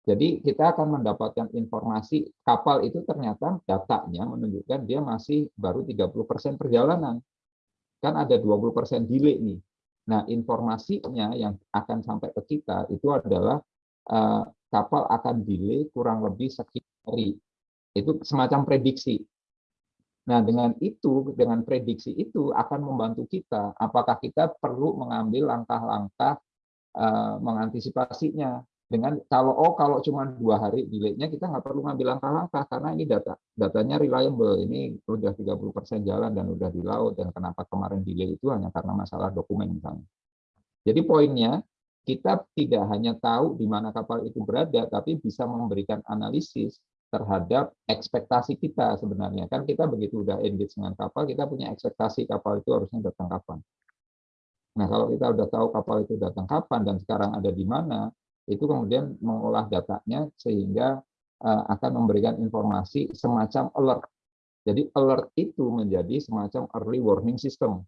jadi kita akan mendapatkan informasi kapal itu ternyata datanya menunjukkan dia masih baru 30% perjalanan. Kan ada 20% delay nih. Nah, informasinya yang akan sampai ke kita itu adalah uh, kapal akan delay kurang lebih sekian hari. Itu semacam prediksi. Nah, dengan itu, dengan prediksi itu akan membantu kita. Apakah kita perlu mengambil langkah-langkah uh, mengantisipasinya? Dengan kalau oh kalau cuma dua hari delay-nya kita nggak perlu ngambil langkah-langkah karena ini data datanya reliable ini udah 30% jalan dan udah di laut dan kenapa kemarin delay itu hanya karena masalah dokumen misalnya. Jadi poinnya kita tidak hanya tahu di mana kapal itu berada tapi bisa memberikan analisis terhadap ekspektasi kita sebenarnya kan kita begitu udah engage dengan kapal kita punya ekspektasi kapal itu harusnya datang kapan. Nah kalau kita udah tahu kapal itu datang kapan dan sekarang ada di mana itu kemudian mengolah datanya sehingga uh, akan memberikan informasi semacam alert. Jadi alert itu menjadi semacam early warning system.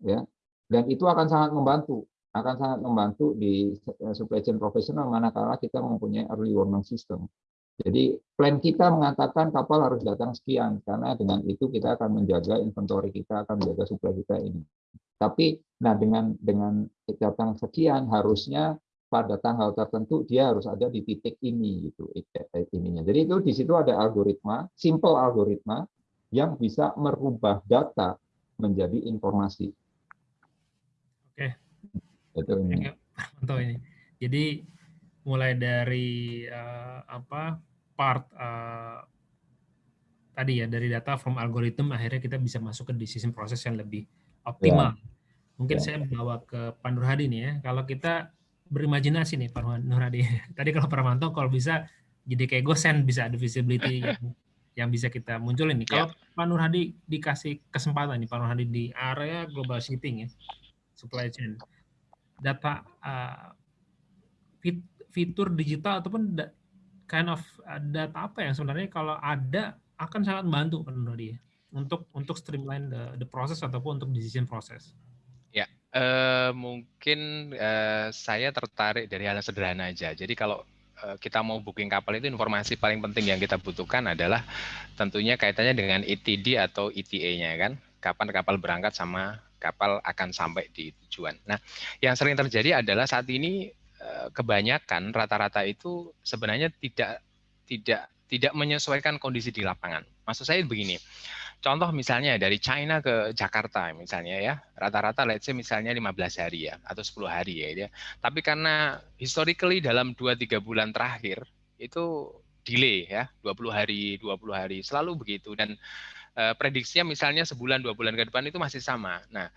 Ya. Dan itu akan sangat membantu, akan sangat membantu di eh, supply chain profesional manakala kita mempunyai early warning system. Jadi plan kita mengatakan kapal harus datang sekian karena dengan itu kita akan menjaga inventory kita akan menjaga supply kita ini. Tapi nah dengan dengan datang sekian harusnya pada tanggal tertentu dia harus ada di titik ini gitu ininya. Jadi itu di situ ada algoritma, simple algoritma yang bisa merubah data menjadi informasi. Oke. Itu ini. Mantap *laughs* ini. Jadi mulai dari uh, apa part uh, tadi ya dari data from algorithm akhirnya kita bisa masuk ke decision proses yang lebih optimal. Ya. Mungkin ya. saya bawa ke Pandur Hadi nih ya. Kalau kita berimajinasi nih Pak Nuradi. *laughs* Tadi kalau Pramanto kalau bisa jadi kayak gosen bisa ada visibility yang, *laughs* yang bisa kita munculin nih. Kalau yeah. Pak Nurhadi dikasih kesempatan nih Pak Nurhadi di area global shipping ya, supply chain, data uh, fit, fitur digital ataupun da, kind of uh, data apa yang sebenarnya kalau ada akan sangat membantu Pak Nurhadi ya, untuk untuk streamline the, the process ataupun untuk decision process. Uh, mungkin uh, saya tertarik dari hal sederhana aja. Jadi kalau uh, kita mau booking kapal itu informasi paling penting yang kita butuhkan adalah tentunya kaitannya dengan ETD atau ETA-nya kan. Kapan kapal berangkat sama kapal akan sampai di tujuan. Nah, yang sering terjadi adalah saat ini kebanyakan rata-rata itu sebenarnya tidak tidak tidak menyesuaikan kondisi di lapangan. Maksud saya begini Contoh misalnya dari China ke Jakarta misalnya ya, rata-rata let's say misalnya 15 hari ya atau 10 hari ya. ya. Tapi karena historically dalam 2-3 bulan terakhir itu delay ya, 20 hari, 20 hari, selalu begitu dan eh, prediksinya misalnya sebulan dua bulan ke depan itu masih sama. Nah,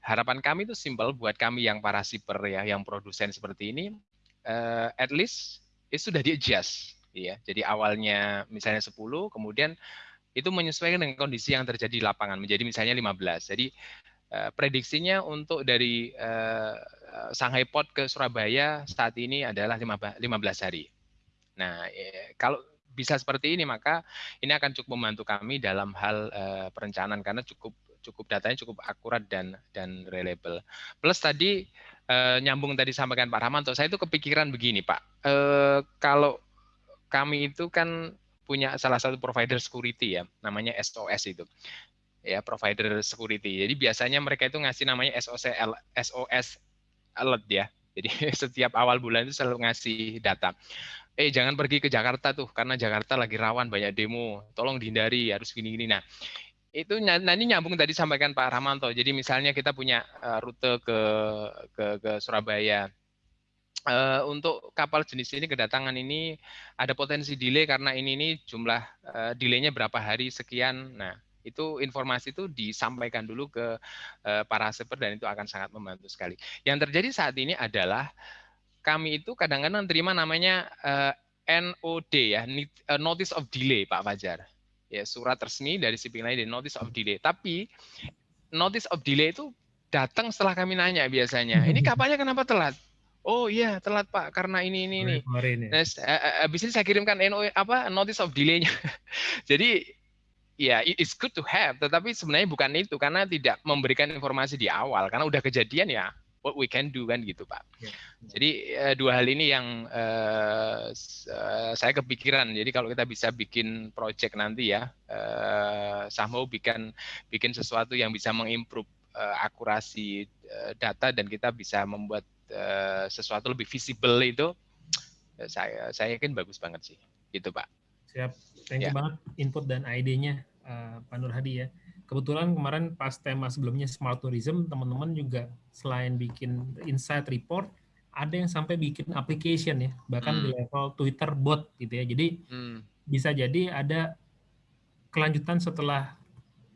harapan kami itu simple buat kami yang para shipper ya, yang produsen seperti ini, eh, at least itu sudah di adjust ya. Jadi awalnya misalnya 10, kemudian itu menyesuaikan dengan kondisi yang terjadi di lapangan menjadi misalnya 15. Jadi uh, prediksinya untuk dari uh, Shanghai Port ke Surabaya saat ini adalah 15 hari. Nah, ya, kalau bisa seperti ini maka ini akan cukup membantu kami dalam hal perencanaan karena cukup cukup datanya cukup akurat dan dan reliable. Plus tadi nyambung tadi sampaikan Pak Rahmanto, saya itu kepikiran begini Pak, kalau kami itu kan punya salah satu provider security ya, namanya SOS itu. Ya, provider security. Jadi biasanya mereka itu ngasih namanya SOS SOS alert ya. Jadi *laughs* setiap awal bulan itu selalu ngasih data. Eh jangan pergi ke Jakarta tuh karena Jakarta lagi rawan banyak demo. Tolong dihindari harus gini-gini. Nah, itu nanti nyambung tadi sampaikan Pak Rahmanto. Jadi misalnya kita punya eh, rute ke ke, ke Surabaya uh, untuk kapal jenis ini kedatangan ini ada potensi delay karena ini ini jumlah uh, delaynya berapa hari sekian. Nah, itu informasi itu disampaikan dulu ke uh, para shipper dan itu akan sangat membantu sekali. Yang terjadi saat ini adalah kami itu kadang-kadang terima namanya uh, NOD ya, Notice of Delay Pak Fajar. Ya, surat resmi dari shipping line Notice of Delay. Tapi Notice of Delay itu datang setelah kami nanya biasanya. Ini kapalnya kenapa telat? Oh iya telat Pak karena ini ini ini. Nah, habis ini saya kirimkan NO apa notice of delay-nya. *laughs* Jadi ya it's good to have tetapi sebenarnya bukan itu karena tidak memberikan informasi di awal karena udah kejadian ya what we can do kan gitu Pak. Yeah. Jadi uh, dua hal ini yang uh, uh, saya kepikiran. Jadi kalau kita bisa bikin project nanti ya, uh, mau bikin bikin sesuatu yang bisa mengimprove uh, akurasi uh, data dan kita bisa membuat uh, sesuatu lebih visible itu eh, saya saya yakin bagus banget sih gitu pak siap thank you ya. banget input dan ide-nya uh, Pak Nur Hadi ya kebetulan kemarin pas tema sebelumnya smart tourism teman-teman juga selain bikin insight report ada yang sampai bikin application ya, bahkan hmm. di level Twitter bot gitu ya. Jadi hmm. bisa jadi ada kelanjutan setelah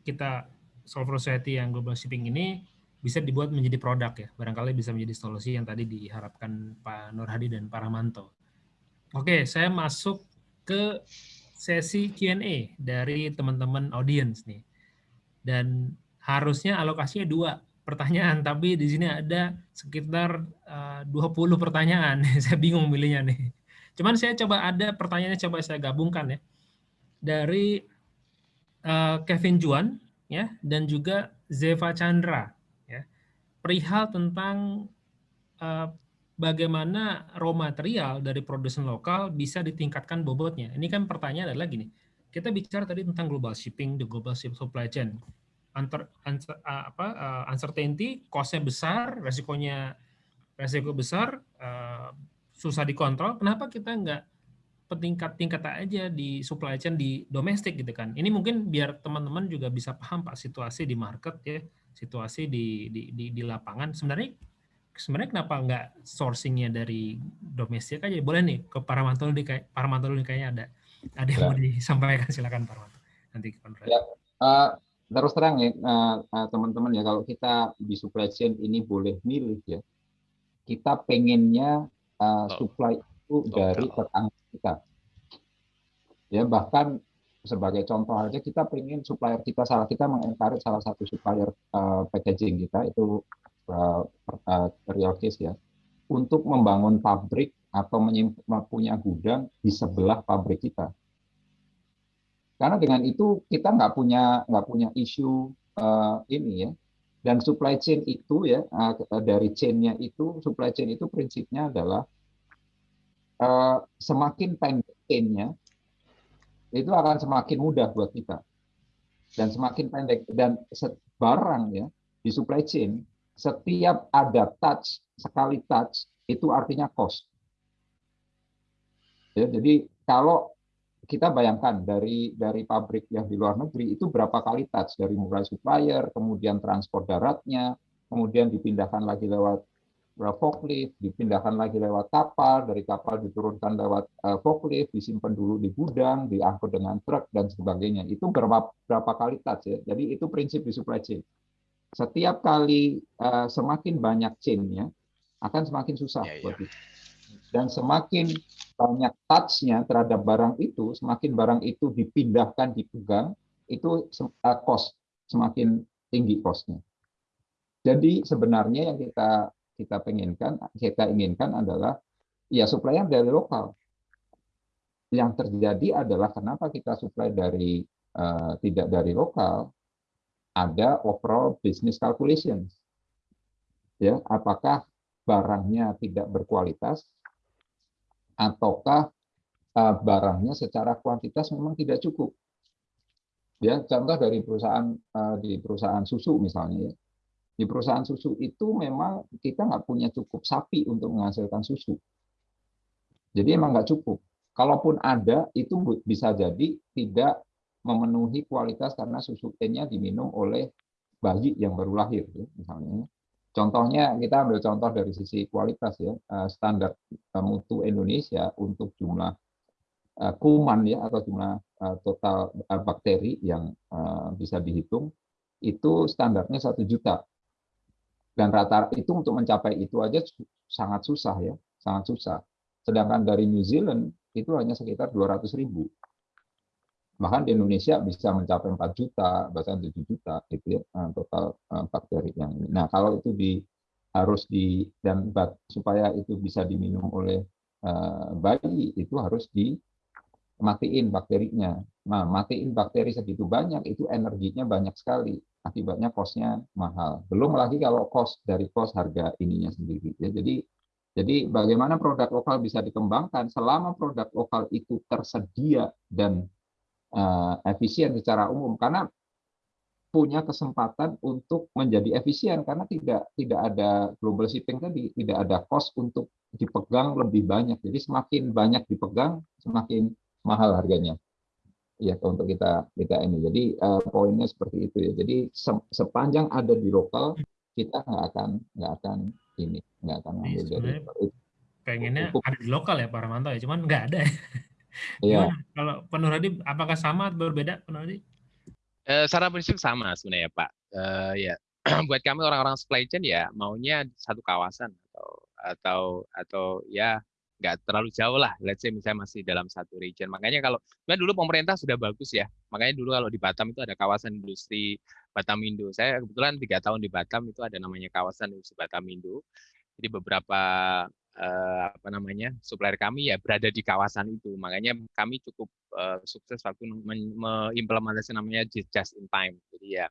kita solve society yang global shipping ini bisa dibuat menjadi produk ya. Barangkali bisa menjadi solusi yang tadi diharapkan Pak Nur Hadi dan Pak Ramanto. Oke, saya masuk ke sesi Q&A dari teman-teman audience nih. Dan harusnya alokasinya dua pertanyaan, tapi di sini ada sekitar eh, uh, 20 pertanyaan. *laughs* saya bingung milihnya nih. Cuman saya coba ada pertanyaannya coba saya gabungkan ya. Dari uh, Kevin Juan ya dan juga Zeva Chandra. Perihal tentang uh, bagaimana raw material dari produsen lokal bisa ditingkatkan bobotnya. Ini kan pertanyaan adalah gini. Kita bicara tadi tentang global shipping, the global supply chain unter, uncer, uh, apa, uh, uncertainty, cost-nya besar, resikonya resiko besar, uh, susah dikontrol. Kenapa kita nggak petingkat-tingkat aja di supply chain di domestik gitu kan? Ini mungkin biar teman-teman juga bisa paham pak situasi di market ya, situasi di di di, di lapangan. Sebenarnya sebenarnya kenapa nggak sourcingnya dari domestik aja? Boleh nih ke para mantul di para mantul ini kayaknya ada ada yang ya. mau disampaikan silakan para mantul nanti Ya. Uh, terus terang ya eh, eh, teman-teman ya kalau kita di supply chain ini boleh milih ya kita pengennya uh, supply itu dari tetangga kita ya bahkan sebagai contoh aja kita pengen supplier kita salah kita mengencourage salah satu supplier uh, packaging kita itu uh, uh, real case ya untuk membangun pabrik atau punya gudang di sebelah pabrik kita karena dengan itu kita nggak punya nggak punya isu uh, ini ya. Dan supply chain itu ya uh, dari chainnya itu supply chain itu prinsipnya adalah uh, semakin pendek chainnya itu akan semakin mudah buat kita. Dan semakin pendek. Dan barang ya di supply chain setiap ada touch sekali touch itu artinya cost. Ya, jadi kalau kita bayangkan dari dari pabrik yang di luar negeri itu berapa kali touch? Dari mulai supplier, kemudian transport daratnya, kemudian dipindahkan lagi lewat forklift, dipindahkan lagi lewat kapal, dari kapal diturunkan lewat uh, forklift, disimpan dulu di gudang, diangkut dengan truk dan sebagainya. Itu berapa berapa kali touch ya. Jadi itu prinsip di supply chain. Setiap kali uh, semakin banyak chain-nya akan semakin susah ya, buat ya. Dan semakin banyak touch-nya terhadap barang itu, semakin barang itu dipindahkan, dipegang, itu uh, cost semakin tinggi cost-nya. Jadi sebenarnya yang kita kita penginkan, kita inginkan adalah ya supplier dari lokal. Yang terjadi adalah kenapa kita supply dari uh, tidak dari lokal, ada overall business calculations. Ya, apakah barangnya tidak berkualitas ataukah uh, barangnya secara kuantitas memang tidak cukup. Ya, contoh dari perusahaan uh, di perusahaan susu misalnya ya. Di perusahaan susu itu memang kita nggak punya cukup sapi untuk menghasilkan susu. Jadi emang nggak cukup. Kalaupun ada, itu bisa jadi tidak memenuhi kualitas karena susu nya diminum oleh bayi yang baru lahir, ya, misalnya. Contohnya kita ambil contoh dari sisi kualitas ya, eh, standar eh, mutu Indonesia untuk jumlah eh, kuman ya atau jumlah total bakteri yang bisa dihitung itu standarnya satu juta dan rata itu untuk mencapai itu aja sangat susah ya sangat susah sedangkan dari New Zealand itu hanya sekitar 200 ribu bahkan di Indonesia bisa mencapai 4 juta bahkan 7 juta itu ya eh, total eh, bakteri yang ini. Nah kalau itu di harus di dan supaya itu bisa diminum oleh uh, bayi itu harus dimatiin bakterinya. Nah matiin bakteri segitu banyak itu energinya banyak sekali akibatnya kosnya mahal. Belum lagi kalau kos dari kos harga ininya sendiri. Ya, jadi jadi bagaimana produk lokal bisa dikembangkan selama produk lokal itu tersedia dan uh, efisien secara umum karena punya kesempatan untuk menjadi efisien karena tidak tidak ada global shipping tadi tidak ada cost untuk dipegang lebih banyak jadi semakin banyak dipegang semakin mahal harganya ya untuk kita kita ini jadi uh, poinnya seperti itu ya jadi se sepanjang ada di lokal kita nggak akan nggak akan ini, nggak akan ngambil dari pengennya Untuk, ada di lokal ya Pak Ramanto ya, cuman nggak ada. Iya. Kalau Pak Nurhadi, apakah sama atau berbeda Pak Nurhadi? Uh, secara prinsip sama sebenarnya Pak. Uh, ya, *clears throat* buat kami orang-orang supply chain ya maunya satu kawasan atau atau atau ya nggak terlalu jauh lah. Let's say misalnya masih dalam satu region. Makanya kalau sebenarnya dulu pemerintah sudah bagus ya. Makanya dulu kalau di Batam itu ada kawasan industri Batam Indo. Saya kebetulan tiga tahun di Batam itu ada namanya kawasan industri Batam Indo. Jadi beberapa eh, apa namanya supplier kami ya berada di kawasan itu. Makanya kami cukup eh, sukses waktu mengimplementasi namanya just in time. Jadi ya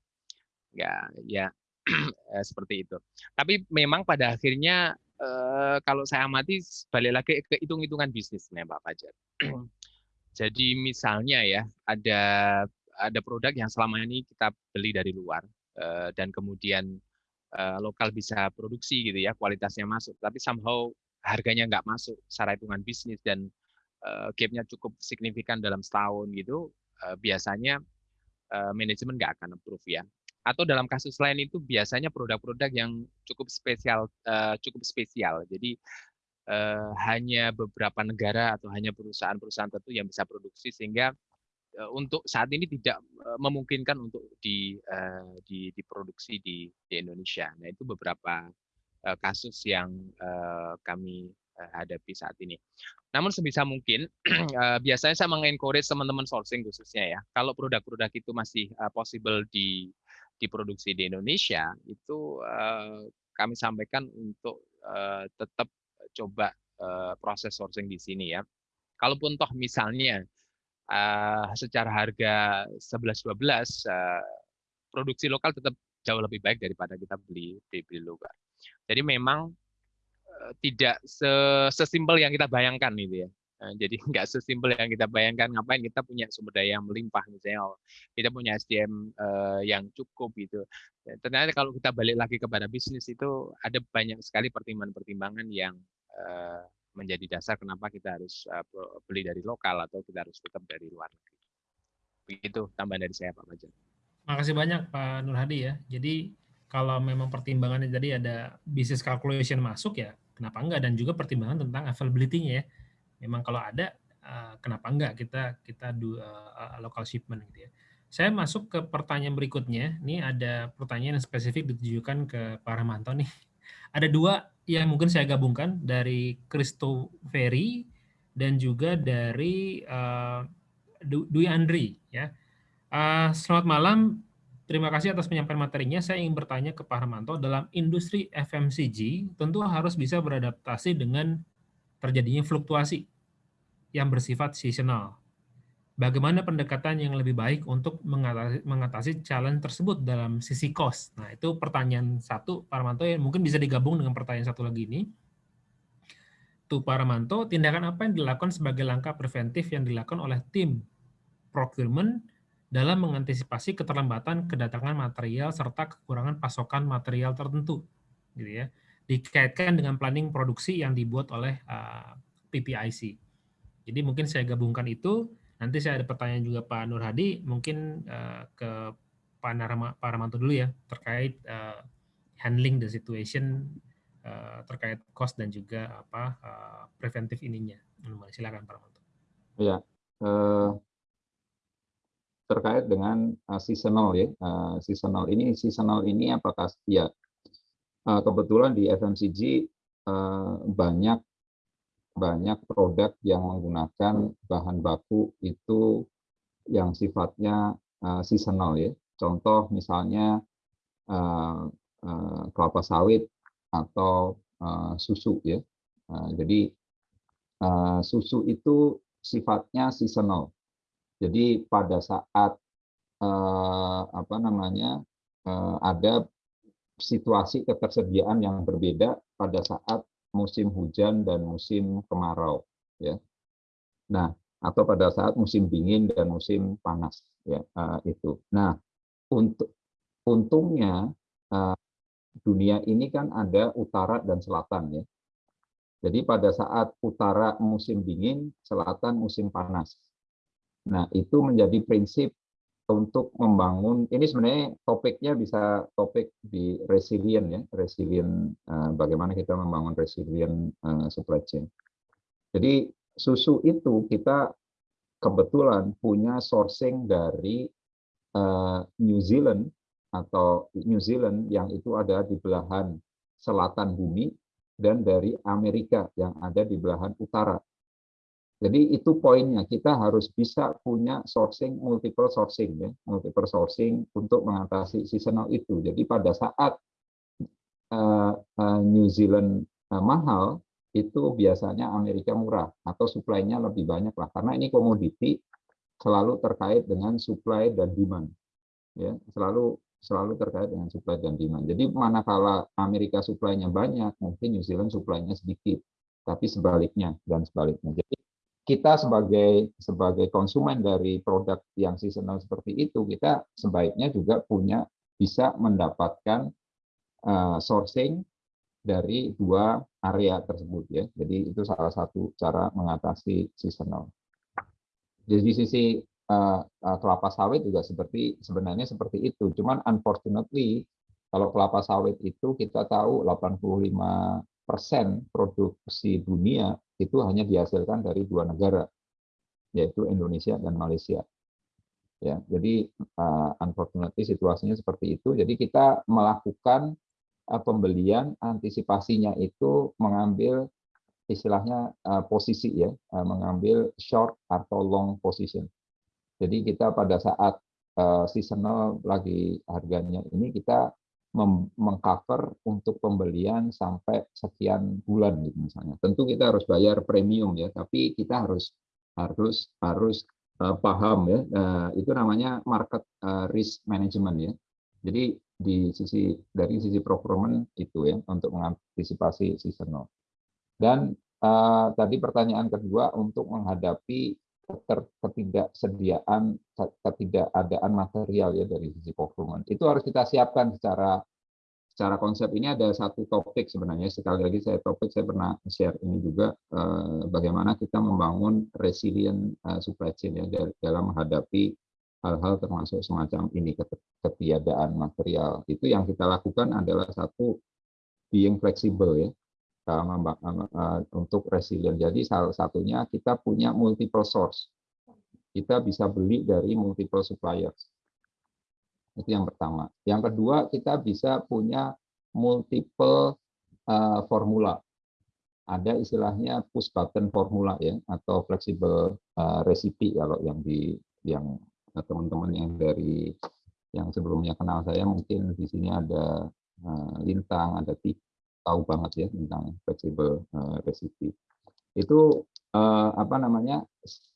ya ya *clears throat* eh, seperti itu. Tapi memang pada akhirnya Eh, kalau saya amati balik lagi ke hitung-hitungan bisnis nih Pak Fajar. *clears throat* Jadi misalnya ya ada ada produk yang selama ini kita beli dari luar uh, dan kemudian uh, lokal bisa produksi gitu ya kualitasnya masuk, tapi somehow harganya nggak masuk secara hitungan bisnis dan uh, gapnya cukup signifikan dalam setahun gitu, uh, biasanya uh, manajemen nggak akan approve ya atau dalam kasus lain itu biasanya produk-produk yang cukup spesial uh, cukup spesial. Jadi uh, hanya beberapa negara atau hanya perusahaan-perusahaan tertentu yang bisa produksi sehingga uh, untuk saat ini tidak memungkinkan untuk di, uh, di diproduksi di, di Indonesia. Nah itu beberapa uh, kasus yang uh, kami hadapi saat ini. Namun sebisa mungkin *clears throat* biasanya saya mengencourage teman-teman sourcing khususnya ya, kalau produk-produk itu masih possible di diproduksi di Indonesia itu uh, kami sampaikan untuk uh, tetap coba uh, proses sourcing di sini ya. Kalaupun toh misalnya secara harga 11-12 uh, produksi lokal tetap jauh lebih baik daripada kita beli beli, beli luar. Jadi memang tidak sesimpel yang kita bayangkan itu ya. Nah, jadi *laughs* nggak sesimpel yang kita bayangkan ngapain kita punya sumber daya yang melimpah misalnya oh, kita punya SDM uh, eh, yang cukup gitu. Ternyata kalau kita balik lagi kepada bisnis itu ada banyak sekali pertimbangan-pertimbangan yang uh, menjadi dasar kenapa kita harus uh, beli dari lokal atau kita harus tetap dari luar negeri. Begitu tambahan dari saya Pak Majen. Makasih banyak Pak Nur Hadi ya. Jadi kalau memang pertimbangannya jadi ada business calculation masuk ya kenapa enggak dan juga pertimbangan tentang availability-nya ya memang kalau ada uh, kenapa enggak kita kita do uh, local shipment gitu ya. Saya masuk ke pertanyaan berikutnya. Ini ada pertanyaan yang spesifik ditujukan ke Pak Rahmanto nih. Ada dua yang mungkin saya gabungkan dari Christo Ferry dan juga dari uh, Dwi Andri ya. Uh, selamat malam. Terima kasih atas penyampaian materinya. Saya ingin bertanya ke Pak Rahmanto, dalam industri FMCG tentu harus bisa beradaptasi dengan terjadinya fluktuasi yang bersifat seasonal. Bagaimana pendekatan yang lebih baik untuk mengatasi, mengatasi challenge tersebut dalam sisi cost? Nah, itu pertanyaan satu, Pak Ramanto, yang mungkin bisa digabung dengan pertanyaan satu lagi ini. Tuh, Pak Ramanto, tindakan apa yang dilakukan sebagai langkah preventif yang dilakukan oleh tim procurement dalam mengantisipasi keterlambatan kedatangan material serta kekurangan pasokan material tertentu, gitu ya dikaitkan dengan planning produksi yang dibuat oleh uh, PPIC. Jadi mungkin saya gabungkan itu. Nanti saya ada pertanyaan juga Pak Nur Hadi, mungkin uh, ke Pak, Narama, Pak Ramanto dulu ya terkait uh, handling the situation uh, terkait cost dan juga apa uh, preventif ininya. Silakan Pak Ramanto. Ya, uh, terkait dengan uh, seasonal ya, uh, seasonal ini seasonal ini apakah ya Eh, kebetulan di FMCG eh, banyak banyak produk yang menggunakan bahan baku itu yang sifatnya eh, seasonal ya. Contoh misalnya kelapa sawit atau susu ya. Jadi susu itu sifatnya seasonal. Jadi pada saat apa namanya ada situasi ketersediaan yang berbeda pada saat musim hujan dan musim kemarau ya. Nah, atau pada saat musim dingin dan musim panas ya uh, itu. Nah, untuk untungnya uh, dunia ini kan ada utara dan selatan ya. Jadi pada saat utara musim dingin, selatan musim panas. Nah, itu menjadi prinsip untuk membangun ini sebenarnya topiknya bisa topik di resilient ya resilient uh, bagaimana kita membangun resilient uh, supply chain. Jadi susu itu kita kebetulan punya sourcing dari uh, New Zealand atau New Zealand yang itu ada di belahan selatan bumi dan dari Amerika yang ada di belahan utara jadi itu poinnya, kita harus bisa punya sourcing, multiple sourcing, ya, multiple sourcing untuk mengatasi seasonal itu. Jadi pada saat uh, uh, New Zealand uh, mahal, itu biasanya Amerika murah atau suplainya lebih banyak lah, karena ini komoditi selalu terkait dengan supply dan demand, ya selalu selalu terkait dengan supply dan demand. Jadi manakala Amerika suplainya banyak, mungkin New Zealand suplainya sedikit, tapi sebaliknya dan sebaliknya. Jadi kita sebagai sebagai konsumen dari produk yang seasonal seperti itu kita sebaiknya juga punya bisa mendapatkan uh, sourcing dari dua area tersebut ya. Jadi itu salah satu cara mengatasi seasonal. Jadi sisi uh, uh, kelapa sawit juga seperti sebenarnya seperti itu. Cuman unfortunately kalau kelapa sawit itu kita tahu 85 persen produksi dunia itu hanya dihasilkan dari dua negara, yaitu Indonesia dan Malaysia. Ya, jadi uh, unfortunately situasinya seperti itu. Jadi kita melakukan uh, pembelian antisipasinya itu mengambil istilahnya uh, posisi ya, uh, mengambil short atau long position. Jadi kita pada saat uh, seasonal lagi harganya ini kita mengcover untuk pembelian sampai sekian bulan gitu misalnya. Tentu kita harus bayar premium ya, tapi kita harus harus harus uh, paham ya. Uh, itu namanya market uh, risk management ya. Jadi di sisi dari sisi procurement itu ya untuk mengantisipasi seasonal. Dan uh, tadi pertanyaan kedua untuk menghadapi ketidaksediaan ketidakadaan material ya dari sisi procurement itu harus kita siapkan secara secara konsep. Ini ada satu topik sebenarnya. Sekali lagi saya topik saya pernah share ini juga eh, bagaimana kita membangun resilient eh, supply chain ya dalam menghadapi hal-hal termasuk semacam ini ketiadaan material. Itu yang kita lakukan adalah satu being flexible ya untuk resilient. Jadi salah satunya kita punya multiple source. Kita bisa beli dari multiple suppliers. Itu yang pertama. Yang kedua, kita bisa punya multiple uh, formula. Ada istilahnya push button formula ya atau flexible uh, recipe kalau yang di yang teman-teman yang dari yang sebelumnya kenal saya mungkin di sini ada uh, lintang, ada tik tahu banget ya tentang flexible uh, recipe. Itu uh, apa namanya?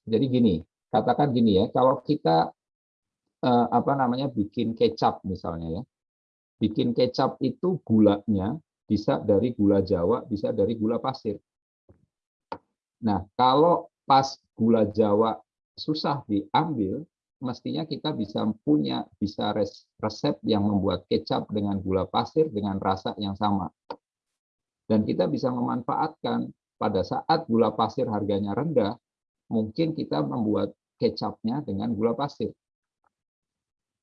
Jadi gini, katakan gini ya, kalau kita uh, apa namanya bikin kecap misalnya ya. Bikin kecap itu gulanya bisa dari gula Jawa, bisa dari gula pasir. Nah, kalau pas gula Jawa susah diambil, mestinya kita bisa punya bisa resep yang membuat kecap dengan gula pasir dengan rasa yang sama. Dan kita bisa memanfaatkan pada saat gula pasir harganya rendah, mungkin kita membuat kecapnya dengan gula pasir.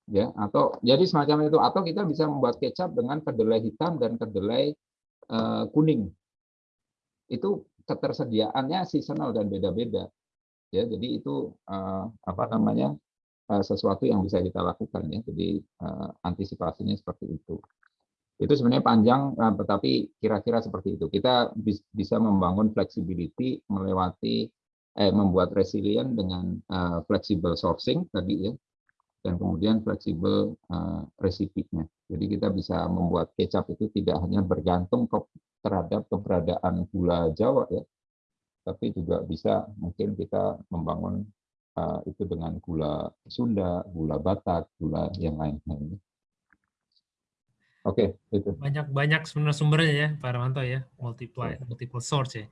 Ya, atau jadi semacam itu atau kita bisa membuat kecap dengan kedelai hitam dan kedelai uh, kuning. Itu ketersediaannya seasonal dan beda-beda. Ya, jadi itu uh, apa namanya? Uh, sesuatu yang bisa kita lakukan ya. Jadi antisipasinya seperti itu itu sebenarnya panjang eh, tetapi kira-kira seperti itu. Kita bisa membangun flexibility melewati eh, membuat resilient dengan uh, flexible sourcing tadi ya dan kemudian flexible uh, resipinya. Jadi kita bisa membuat kecap itu tidak hanya bergantung ke, terhadap keberadaan gula Jawa ya tapi juga bisa mungkin kita membangun uh, itu dengan gula Sunda gula Batak gula yang lain-lain Oke, okay, itu. Banyak-banyak sebenarnya sumbernya ya, Pak Ramanto ya, multiple multiple source ya.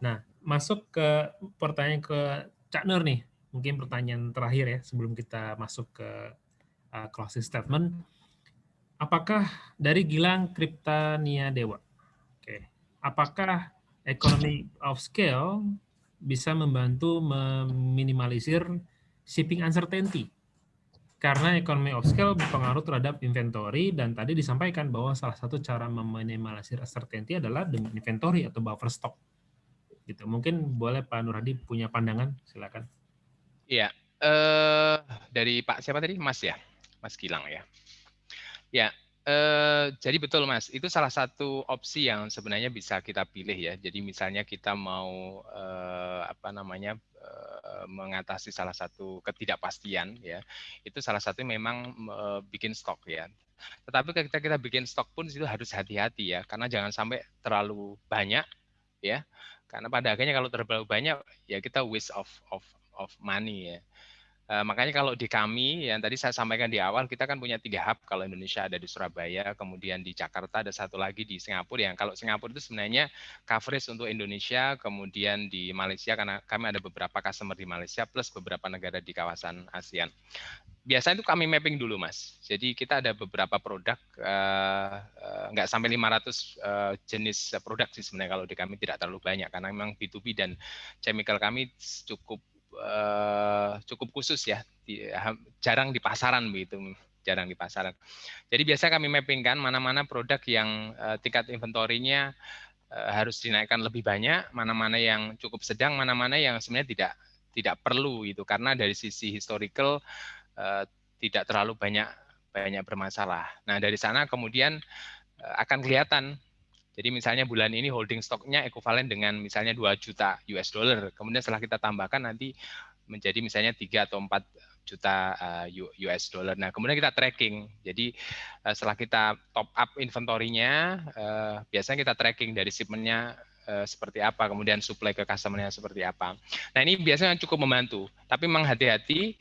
Nah, masuk ke pertanyaan ke Cak Nur nih, mungkin pertanyaan terakhir ya sebelum kita masuk ke uh, closing statement. Apakah dari Gilang Kriptania Dewa, oke, okay. apakah economy of scale bisa membantu meminimalisir shipping uncertainty karena economy of scale berpengaruh terhadap inventory dan tadi disampaikan bahwa salah satu cara meminimalisir uncertainty adalah dengan inventory atau buffer stock. Gitu. Mungkin boleh Pak Nur Hadi punya pandangan, silakan. Iya, eh, dari Pak siapa tadi? Mas ya, Mas Gilang ya. Ya, eh, jadi betul Mas, itu salah satu opsi yang sebenarnya bisa kita pilih ya. Jadi misalnya kita mau eh, apa namanya Eh, mengatasi salah satu ketidakpastian ya. Itu salah satu memang bikin stok ya. Tetapi ketika kita bikin stok pun itu harus hati-hati ya. Karena jangan sampai terlalu banyak ya. Karena pada akhirnya kalau terlalu banyak ya kita waste of of of money ya Uh, makanya kalau di kami yang tadi saya sampaikan di awal kita kan punya tiga hub. Kalau Indonesia ada di Surabaya kemudian di Jakarta ada satu lagi di Singapura. Yang kalau Singapura itu sebenarnya coverage untuk Indonesia kemudian di Malaysia karena kami ada beberapa customer di Malaysia plus beberapa negara di kawasan ASEAN. Biasanya itu kami mapping dulu mas. Jadi kita ada beberapa produk uh, uh, nggak sampai 500 uh, jenis produk sih sebenarnya kalau di kami tidak terlalu banyak karena memang B2B dan chemical kami cukup uh, cukup khusus ya, di, jarang di pasaran begitu, jarang di pasaran. Jadi biasa kami mapping kan mana-mana produk yang uh, tingkat inventorinya uh, harus dinaikkan lebih banyak, mana-mana yang cukup sedang, mana-mana yang sebenarnya tidak tidak perlu itu karena dari sisi historical uh, tidak terlalu banyak banyak bermasalah. Nah dari sana kemudian akan kelihatan jadi misalnya bulan ini holding stoknya ekuivalen dengan misalnya 2 juta US dollar. Kemudian setelah kita tambahkan nanti menjadi misalnya 3 atau 4 juta eh, US dollar. Nah, kemudian kita tracking. Jadi eh, setelah kita top up inventorinya, eh, biasanya kita tracking dari shipmentnya seperti apa, kemudian supply ke customer-nya seperti apa. Nah, ini biasanya cukup membantu. Tapi memang hati-hati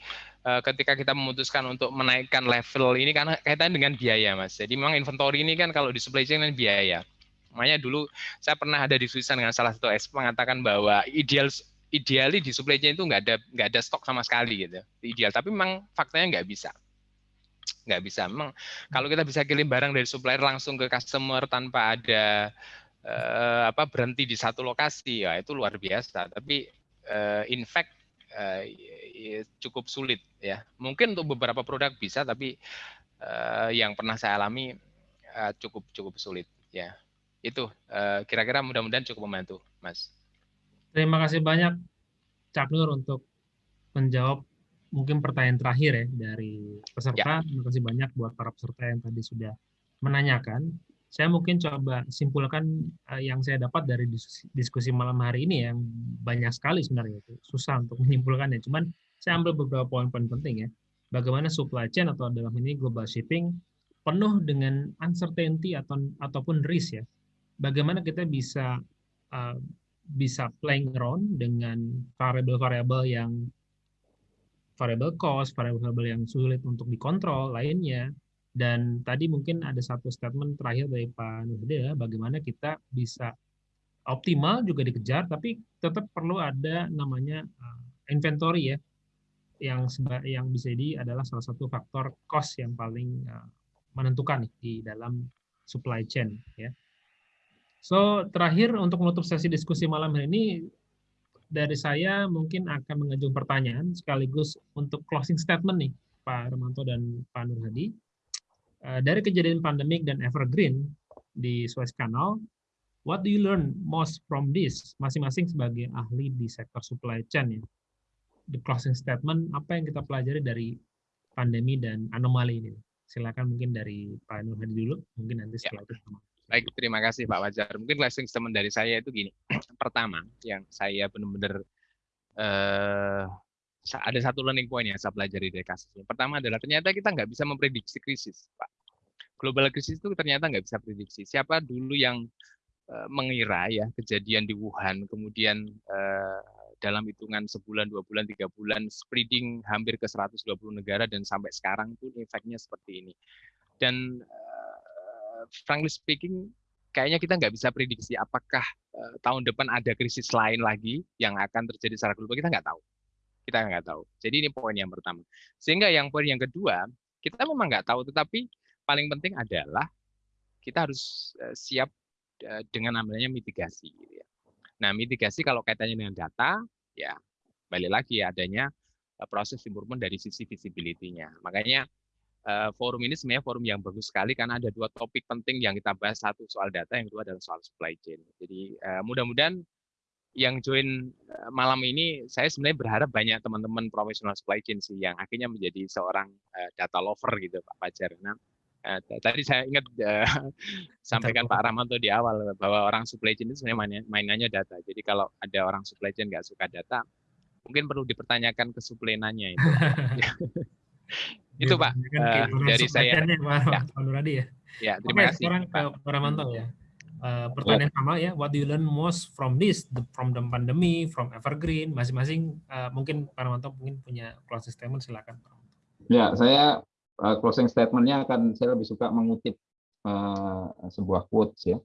ketika kita memutuskan untuk menaikkan level ini karena kaitan dengan biaya, Mas. Jadi memang inventory ini kan kalau di supply chain kan biaya. Makanya dulu saya pernah ada diskusi dengan salah satu expert mengatakan bahwa ideal ideali di supply chain itu nggak ada nggak ada stok sama sekali gitu. Ideal tapi memang faktanya nggak bisa. Nggak bisa. Memang kalau kita bisa kirim barang dari supplier langsung ke customer tanpa ada uh, apa berhenti di satu lokasi ya itu luar biasa. Tapi uh, in fact uh, cukup sulit ya. Mungkin untuk beberapa produk bisa tapi uh, yang pernah saya alami uh, cukup cukup sulit ya itu eh, kira-kira mudah-mudahan cukup membantu, Mas. Terima kasih banyak, Cak Nur, untuk menjawab mungkin pertanyaan terakhir ya dari peserta. Ya. Terima kasih banyak buat para peserta yang tadi sudah menanyakan. Saya mungkin coba simpulkan uh, yang saya dapat dari diskusi, diskusi malam hari ini yang banyak sekali sebenarnya itu susah untuk *laughs* menyimpulkannya. Cuman saya ambil beberapa poin-poin penting ya. Bagaimana supply chain atau dalam ini global shipping penuh dengan uncertainty atau ataupun risk ya bagaimana kita bisa uh, bisa playing around dengan variabel-variabel yang variabel cost, variabel yang sulit untuk dikontrol lainnya. Dan tadi mungkin ada satu statement terakhir dari Pak Nurhide, bagaimana kita bisa optimal juga dikejar, tapi tetap perlu ada namanya uh, inventory ya, yang yang bisa jadi adalah salah satu faktor cost yang paling uh, menentukan di dalam supply chain ya. So, terakhir untuk menutup sesi diskusi malam hari ini, dari saya mungkin akan mengajukan pertanyaan sekaligus untuk closing statement nih, Pak Romanto dan Pak Nur Hadi. Eh, dari kejadian pandemik dan evergreen di Suez Canal, what do you learn most from this? Masing-masing sebagai ahli di sektor supply chain ya. The closing statement, apa yang kita pelajari dari pandemi dan anomali ini? Silakan mungkin dari Pak Nur Hadi dulu, mungkin nanti setelah itu Baik, terima kasih Pak Wajar. Mungkin closing statement dari saya itu gini. *clears throat* Pertama, yang saya benar-benar uh, ada satu learning point yang saya pelajari dari kasus ini. Pertama adalah ternyata kita nggak bisa memprediksi krisis, Pak. Global krisis itu ternyata nggak bisa prediksi. Siapa dulu yang uh, mengira ya kejadian di Wuhan, kemudian uh, dalam hitungan sebulan, dua bulan, tiga bulan, spreading hampir ke 120 negara dan sampai sekarang pun efeknya seperti ini. Dan frankly speaking, kayaknya kita nggak bisa prediksi apakah uh, tahun depan ada krisis lain lagi yang akan terjadi secara global. Kita nggak tahu. Kita nggak tahu. Jadi ini poin yang pertama. Sehingga yang poin yang kedua, kita memang nggak tahu, tetapi paling penting adalah kita harus uh, siap uh, dengan namanya mitigasi. Gitu ya. Nah, mitigasi kalau kaitannya dengan data, ya balik lagi adanya proses improvement dari sisi visibility-nya. Makanya forum ini sebenarnya forum yang bagus sekali karena ada dua topik penting yang kita bahas. Satu soal data yang kedua adalah soal supply chain. Jadi mudah-mudahan yang join malam ini saya sebenarnya berharap banyak teman-teman profesional supply chain sih yang akhirnya menjadi seorang data lover gitu Pak Fajar. Nah tadi saya ingat *laughs* sampaikan Pak Ramanto di awal bahwa orang supply chain itu sebenarnya mainannya data. Jadi kalau ada orang supply chain nggak suka data mungkin perlu dipertanyakan ke suplainannya itu *laughs* itu Pak uh, dari saya. Pak, ya. Nuradi ya. Ya, terima Oke, kasih. Sekarang ke Pak Ramanto ya. Uh, pertanyaan ya. sama ya, what do you learn most from this, the, from the pandemic, from evergreen, masing-masing uh, mungkin Pak Ramanto mungkin punya closing statement silakan. Ya, saya uh, closing statementnya akan saya lebih suka mengutip uh, sebuah quotes ya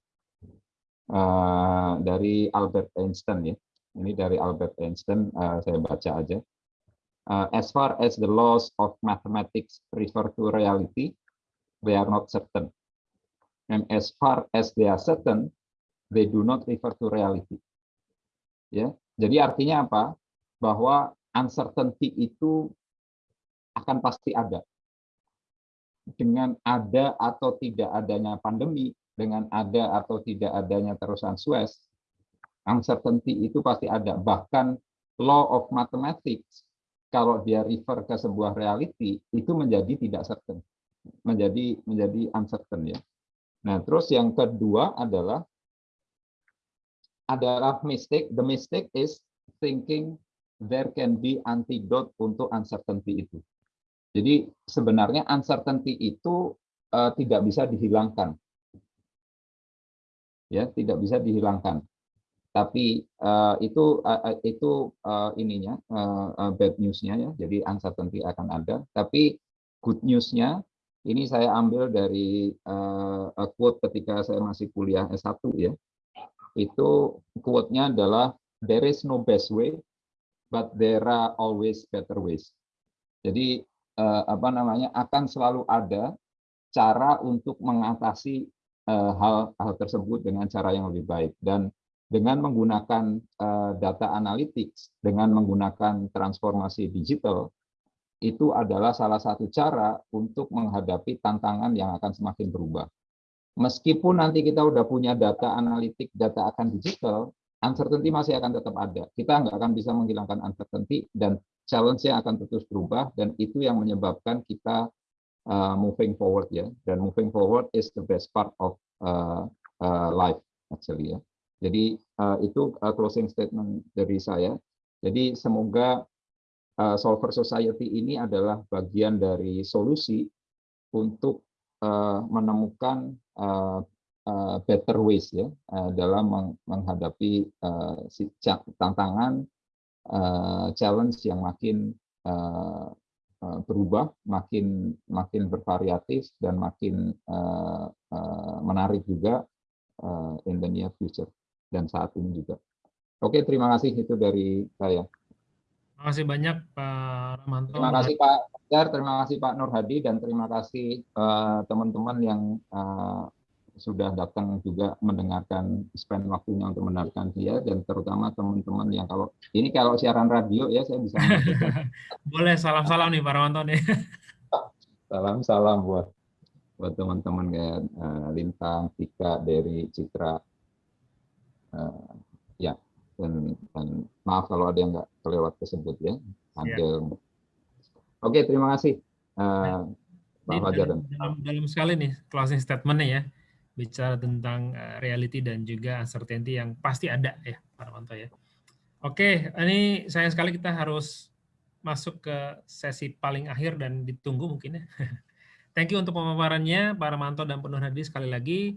uh, dari Albert Einstein ya. Ini dari Albert Einstein uh, saya baca aja uh, as far as the laws of mathematics refer to reality, they are not certain. And as far as they are certain, they do not refer to reality. Ya, jadi artinya apa? Bahwa uncertainty itu akan pasti ada. Dengan ada atau tidak adanya pandemi, dengan ada atau tidak adanya terusan Suez, uncertainty itu pasti ada. Bahkan law of mathematics kalau dia refer ke sebuah reality itu menjadi tidak certain. Menjadi menjadi uncertain ya. Nah terus yang kedua adalah adalah mistake. The mistake is thinking there can be antidote untuk uncertainty itu. Jadi sebenarnya uncertainty itu uh, tidak bisa dihilangkan. Ya tidak bisa dihilangkan tapi uh, itu uh, itu uh, ininya uh, bad newsnya ya. Jadi uncertainty akan ada. Tapi good newsnya ini saya ambil dari uh, quote ketika saya masih kuliah S1 ya. Itu quote-nya adalah there is no best way but there are always better ways. Jadi uh, apa namanya akan selalu ada cara untuk mengatasi hal hal tersebut dengan cara yang lebih baik. Dan dengan menggunakan uh, data analytics, dengan menggunakan transformasi digital, itu adalah salah satu cara untuk menghadapi tantangan yang akan semakin berubah. Meskipun nanti kita udah punya data analitik, data akan digital, uncertainty masih akan tetap ada. Kita nggak akan bisa menghilangkan uncertainty dan challenge-nya akan terus berubah dan itu yang menyebabkan kita uh, moving forward ya. Dan moving forward is the best part of uh, uh, life actually ya. Jadi uh, itu uh, closing statement dari saya. Jadi semoga uh, Solver Society ini adalah bagian dari solusi untuk menemukan better ways ya dalam meng menghadapi tantangan challenge yang makin berubah, makin makin bervariatif dan makin menarik juga uh, in the near future dan saat ini juga. Oke, terima kasih. Itu dari saya. Terima kasih banyak Pak Ramanto. Terima kasih Pak Fajar, terima kasih Pak Nur Hadi, dan terima kasih eh, teman-teman uh, yang uh, sudah datang juga mendengarkan spend waktunya untuk mendengarkan dia. Dan terutama teman-teman yang kalau ini kalau siaran radio ya saya bisa *laughs* boleh salam-salam nih Pak Ramanto nih. *laughs* Salam-salam buat buat teman-teman kayak uh, Lintang, Tika, Dari, Citra, uh, ya dan, dan maaf kalau ada yang nggak kelewat tersebut ya ada ya. oke terima kasih uh, Pak Fajar dan dalam, dalam sekali nih closing statementnya ya bicara tentang uh, reality dan juga uncertainty yang pasti ada ya Pak Ramanto ya oke ini sayang sekali kita harus masuk ke sesi paling akhir dan ditunggu mungkin ya *laughs* Thank you untuk pemaparannya Pak Ramanto dan Penuh Hadi sekali lagi.